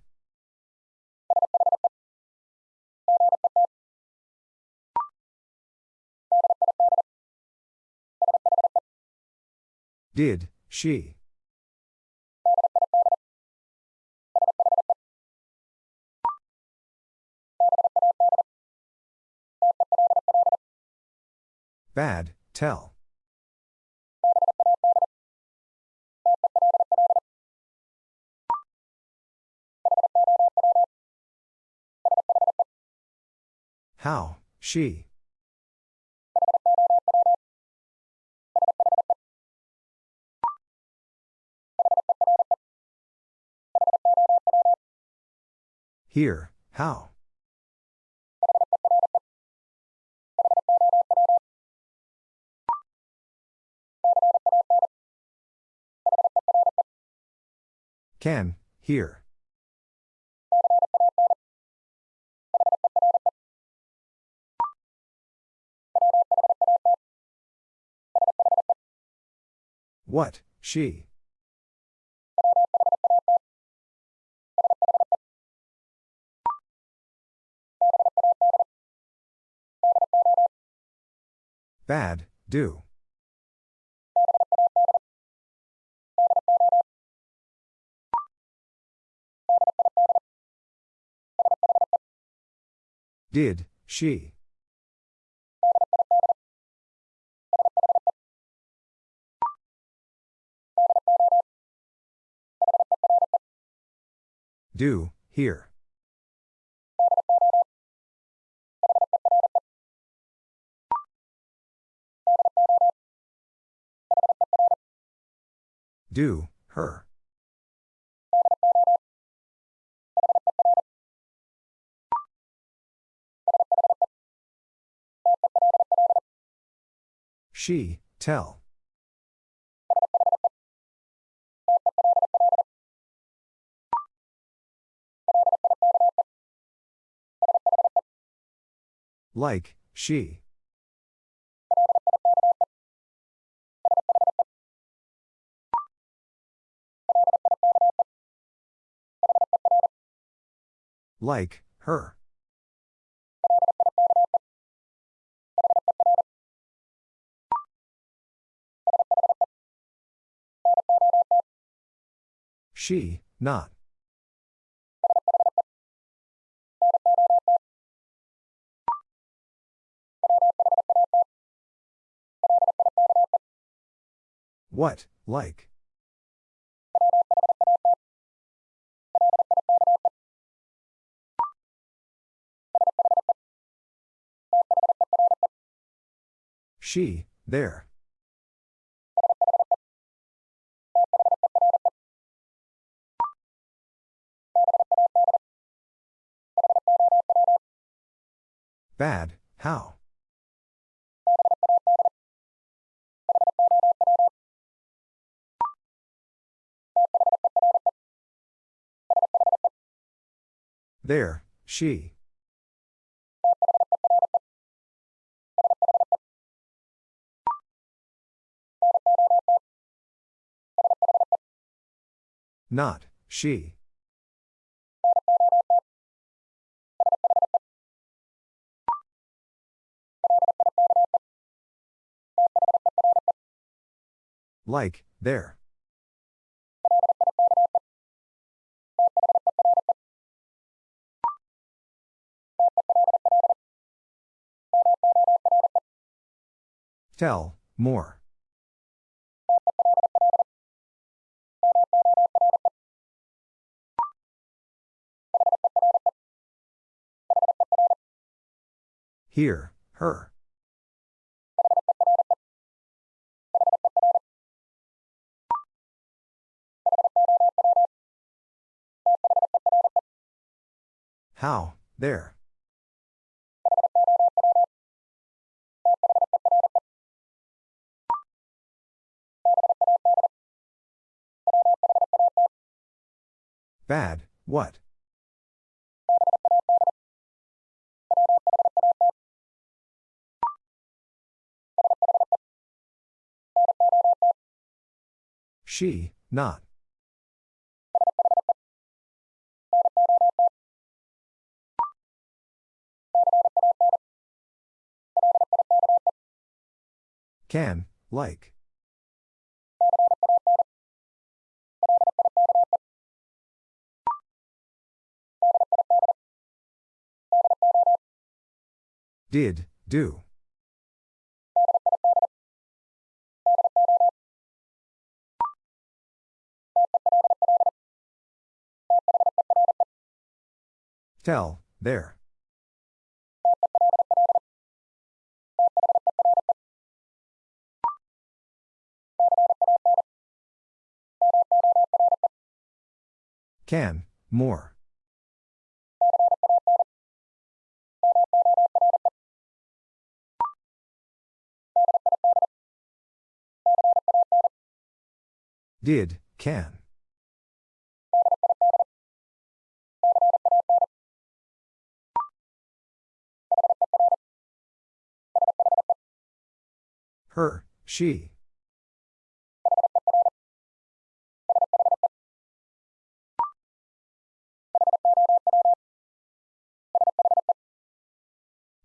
Did, she. Bad, tell. How, she. Here, how? Can, here. What, she? Bad, do. Did, she? Do, here. Do, her. She, tell. Like, she. Like, her. She, not. What, like? She, there. Bad, how? There, she. Not, she. Like, there. Tell, more. Here, her. How, there. Bad, what? She, not. Can, like. Did, do. Tell, there. Can, more. Did, can. Her, she.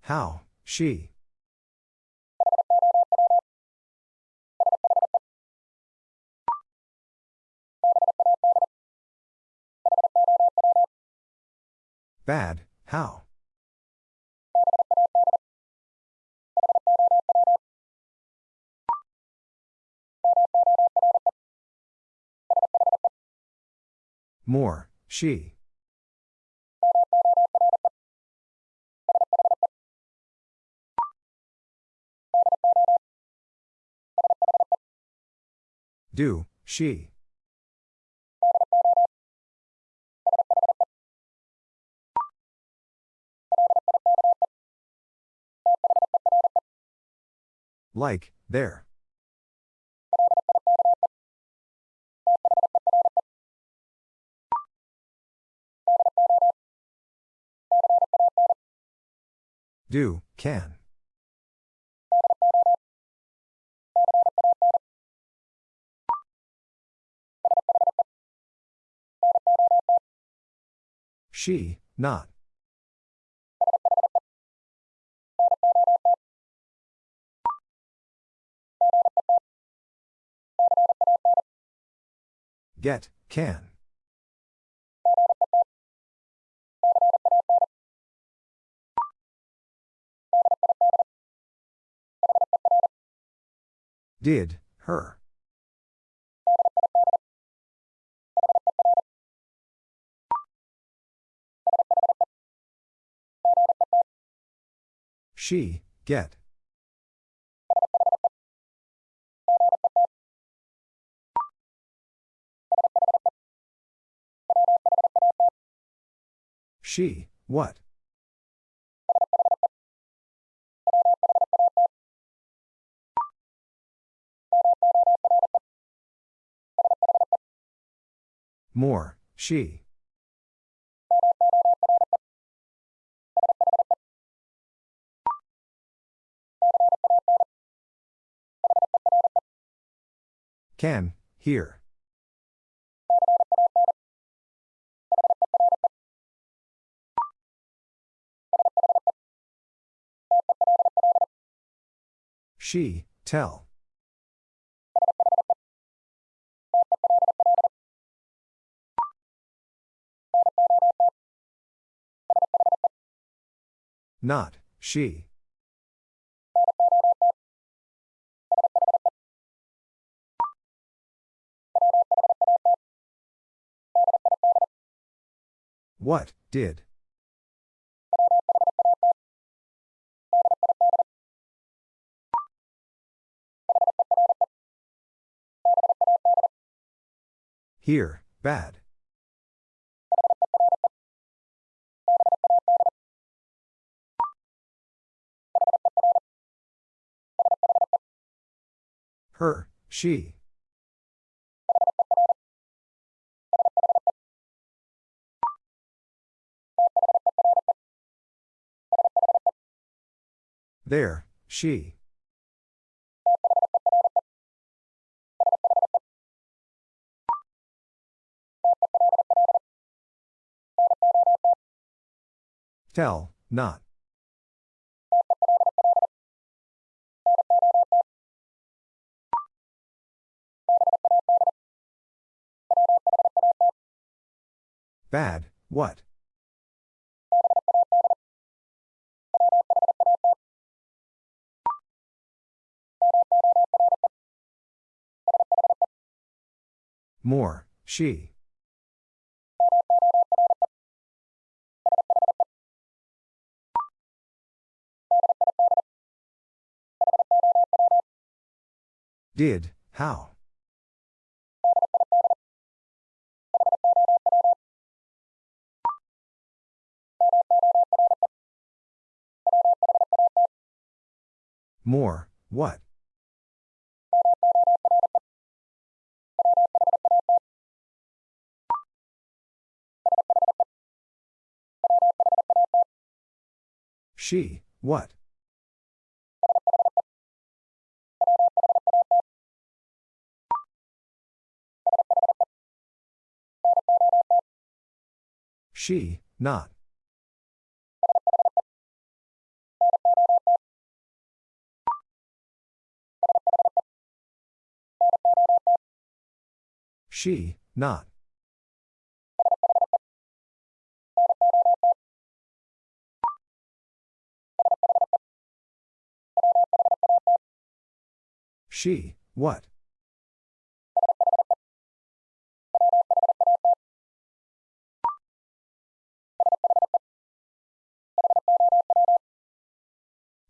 How, she. Bad, how? More, she. Do, she. Like, there. Do, can. She, not. Get, can. Did, her. She, get. She, what? More, she. Can, here. She, tell. Not, she. What, did? Here, bad. Her, she. There, she. Tell, not. Bad, what? More, she. Did, how? More, what? She, what? She, not. She, not. She, what?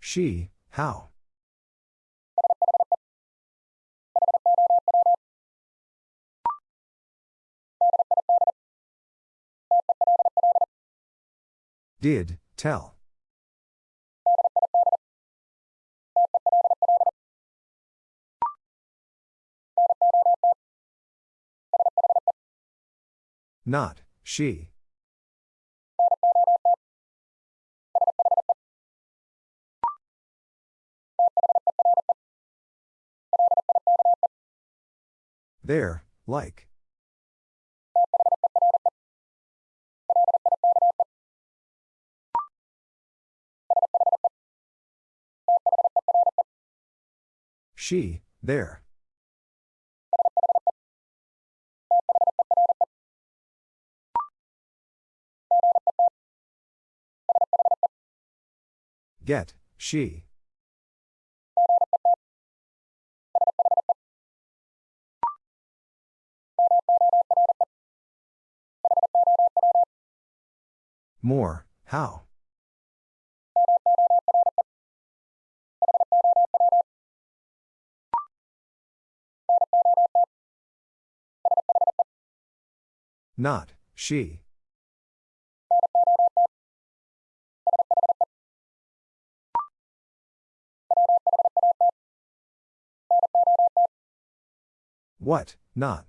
She, how? Did, tell. Not, she. There, like. She, there. Get, she. More, how? Not, she. What, not?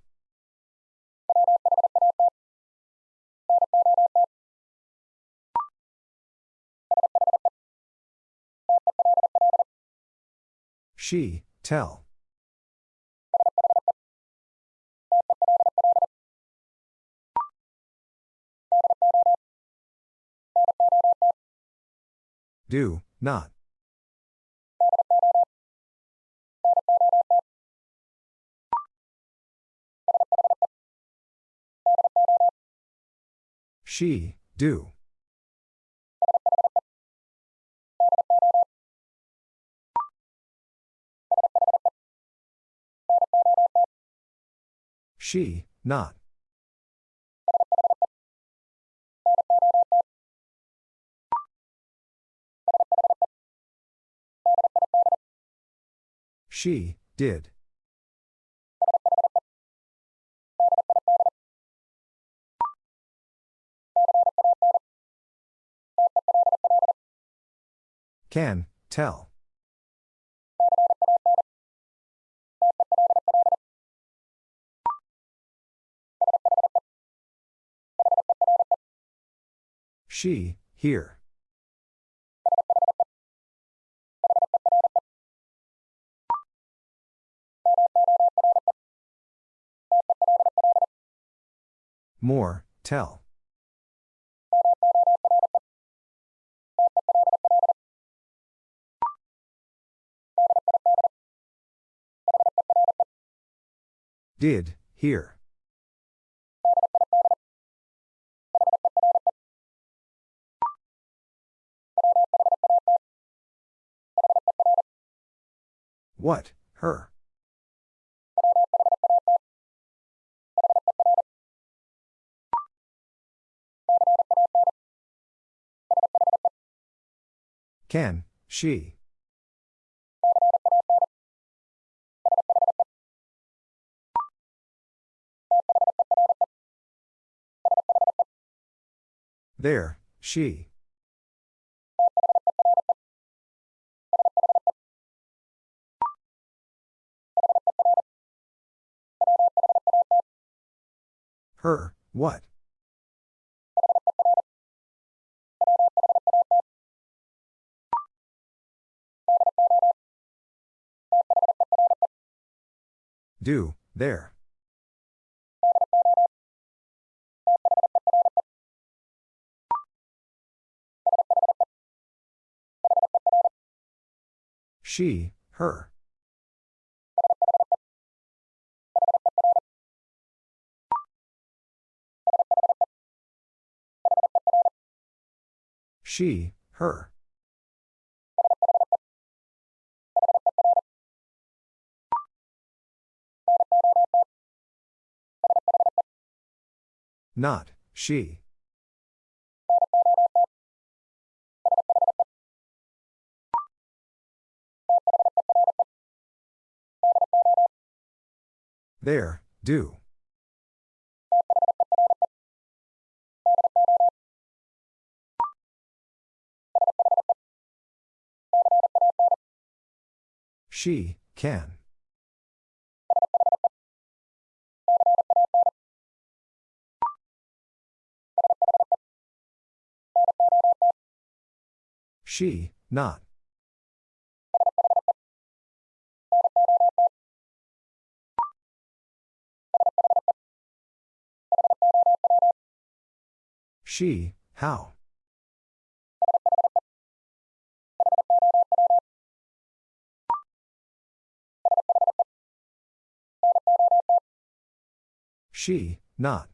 She, tell. Do, not. She, do. She, not. She, did. Can, tell. She, here. More, tell. Did, here. What, her? Can, she. There, she. Her, what? Do, there. She, her. She, her. Not, she. There, do. She, can. She, not. She, how? She, not.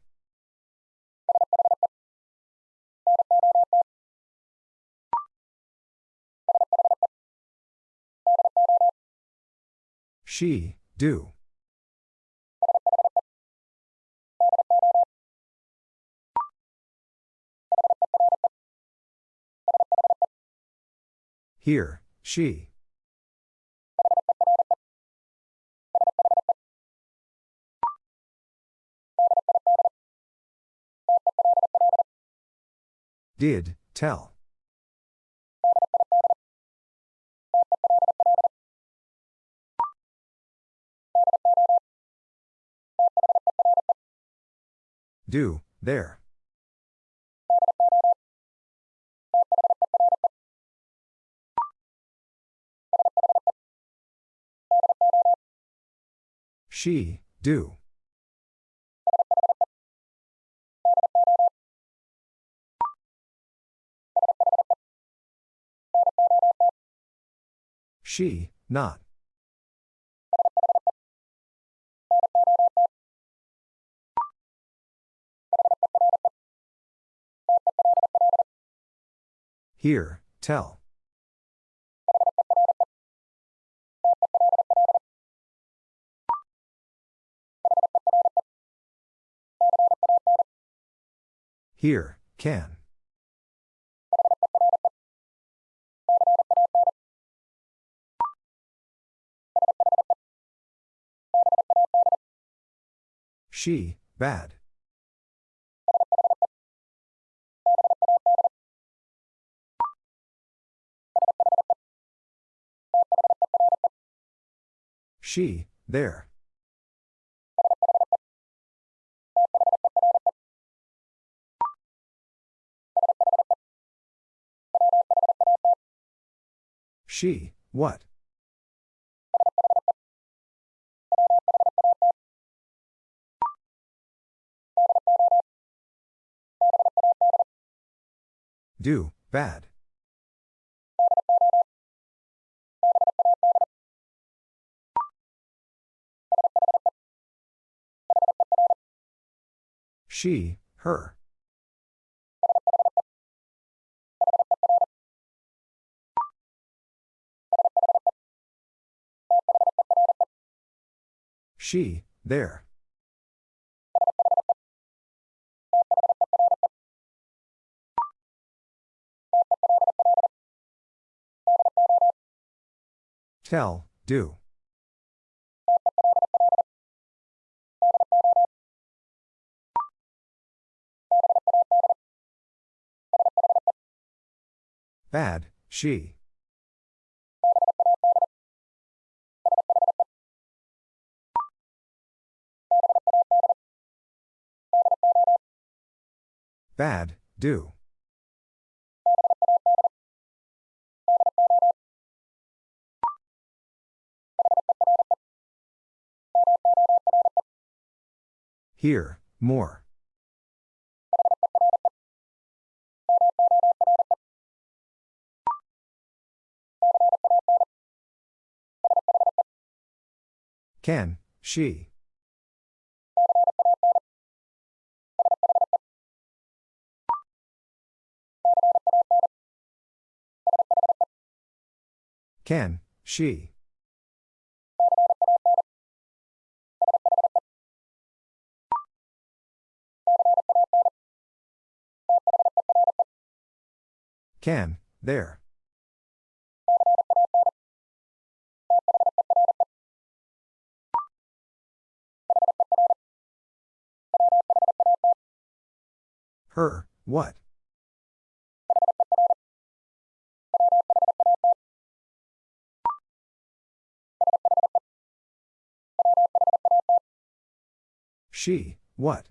She, do. Here, she. Did, tell. Do, there. She, do. She, not. Here, tell. Here, can. She, bad. She, there. She, what? Do, bad. She, her. She, there. Tell, do. Bad, she. Bad, do. Here, more. Can, she. Can, she. Can, there. Her, what? She, what?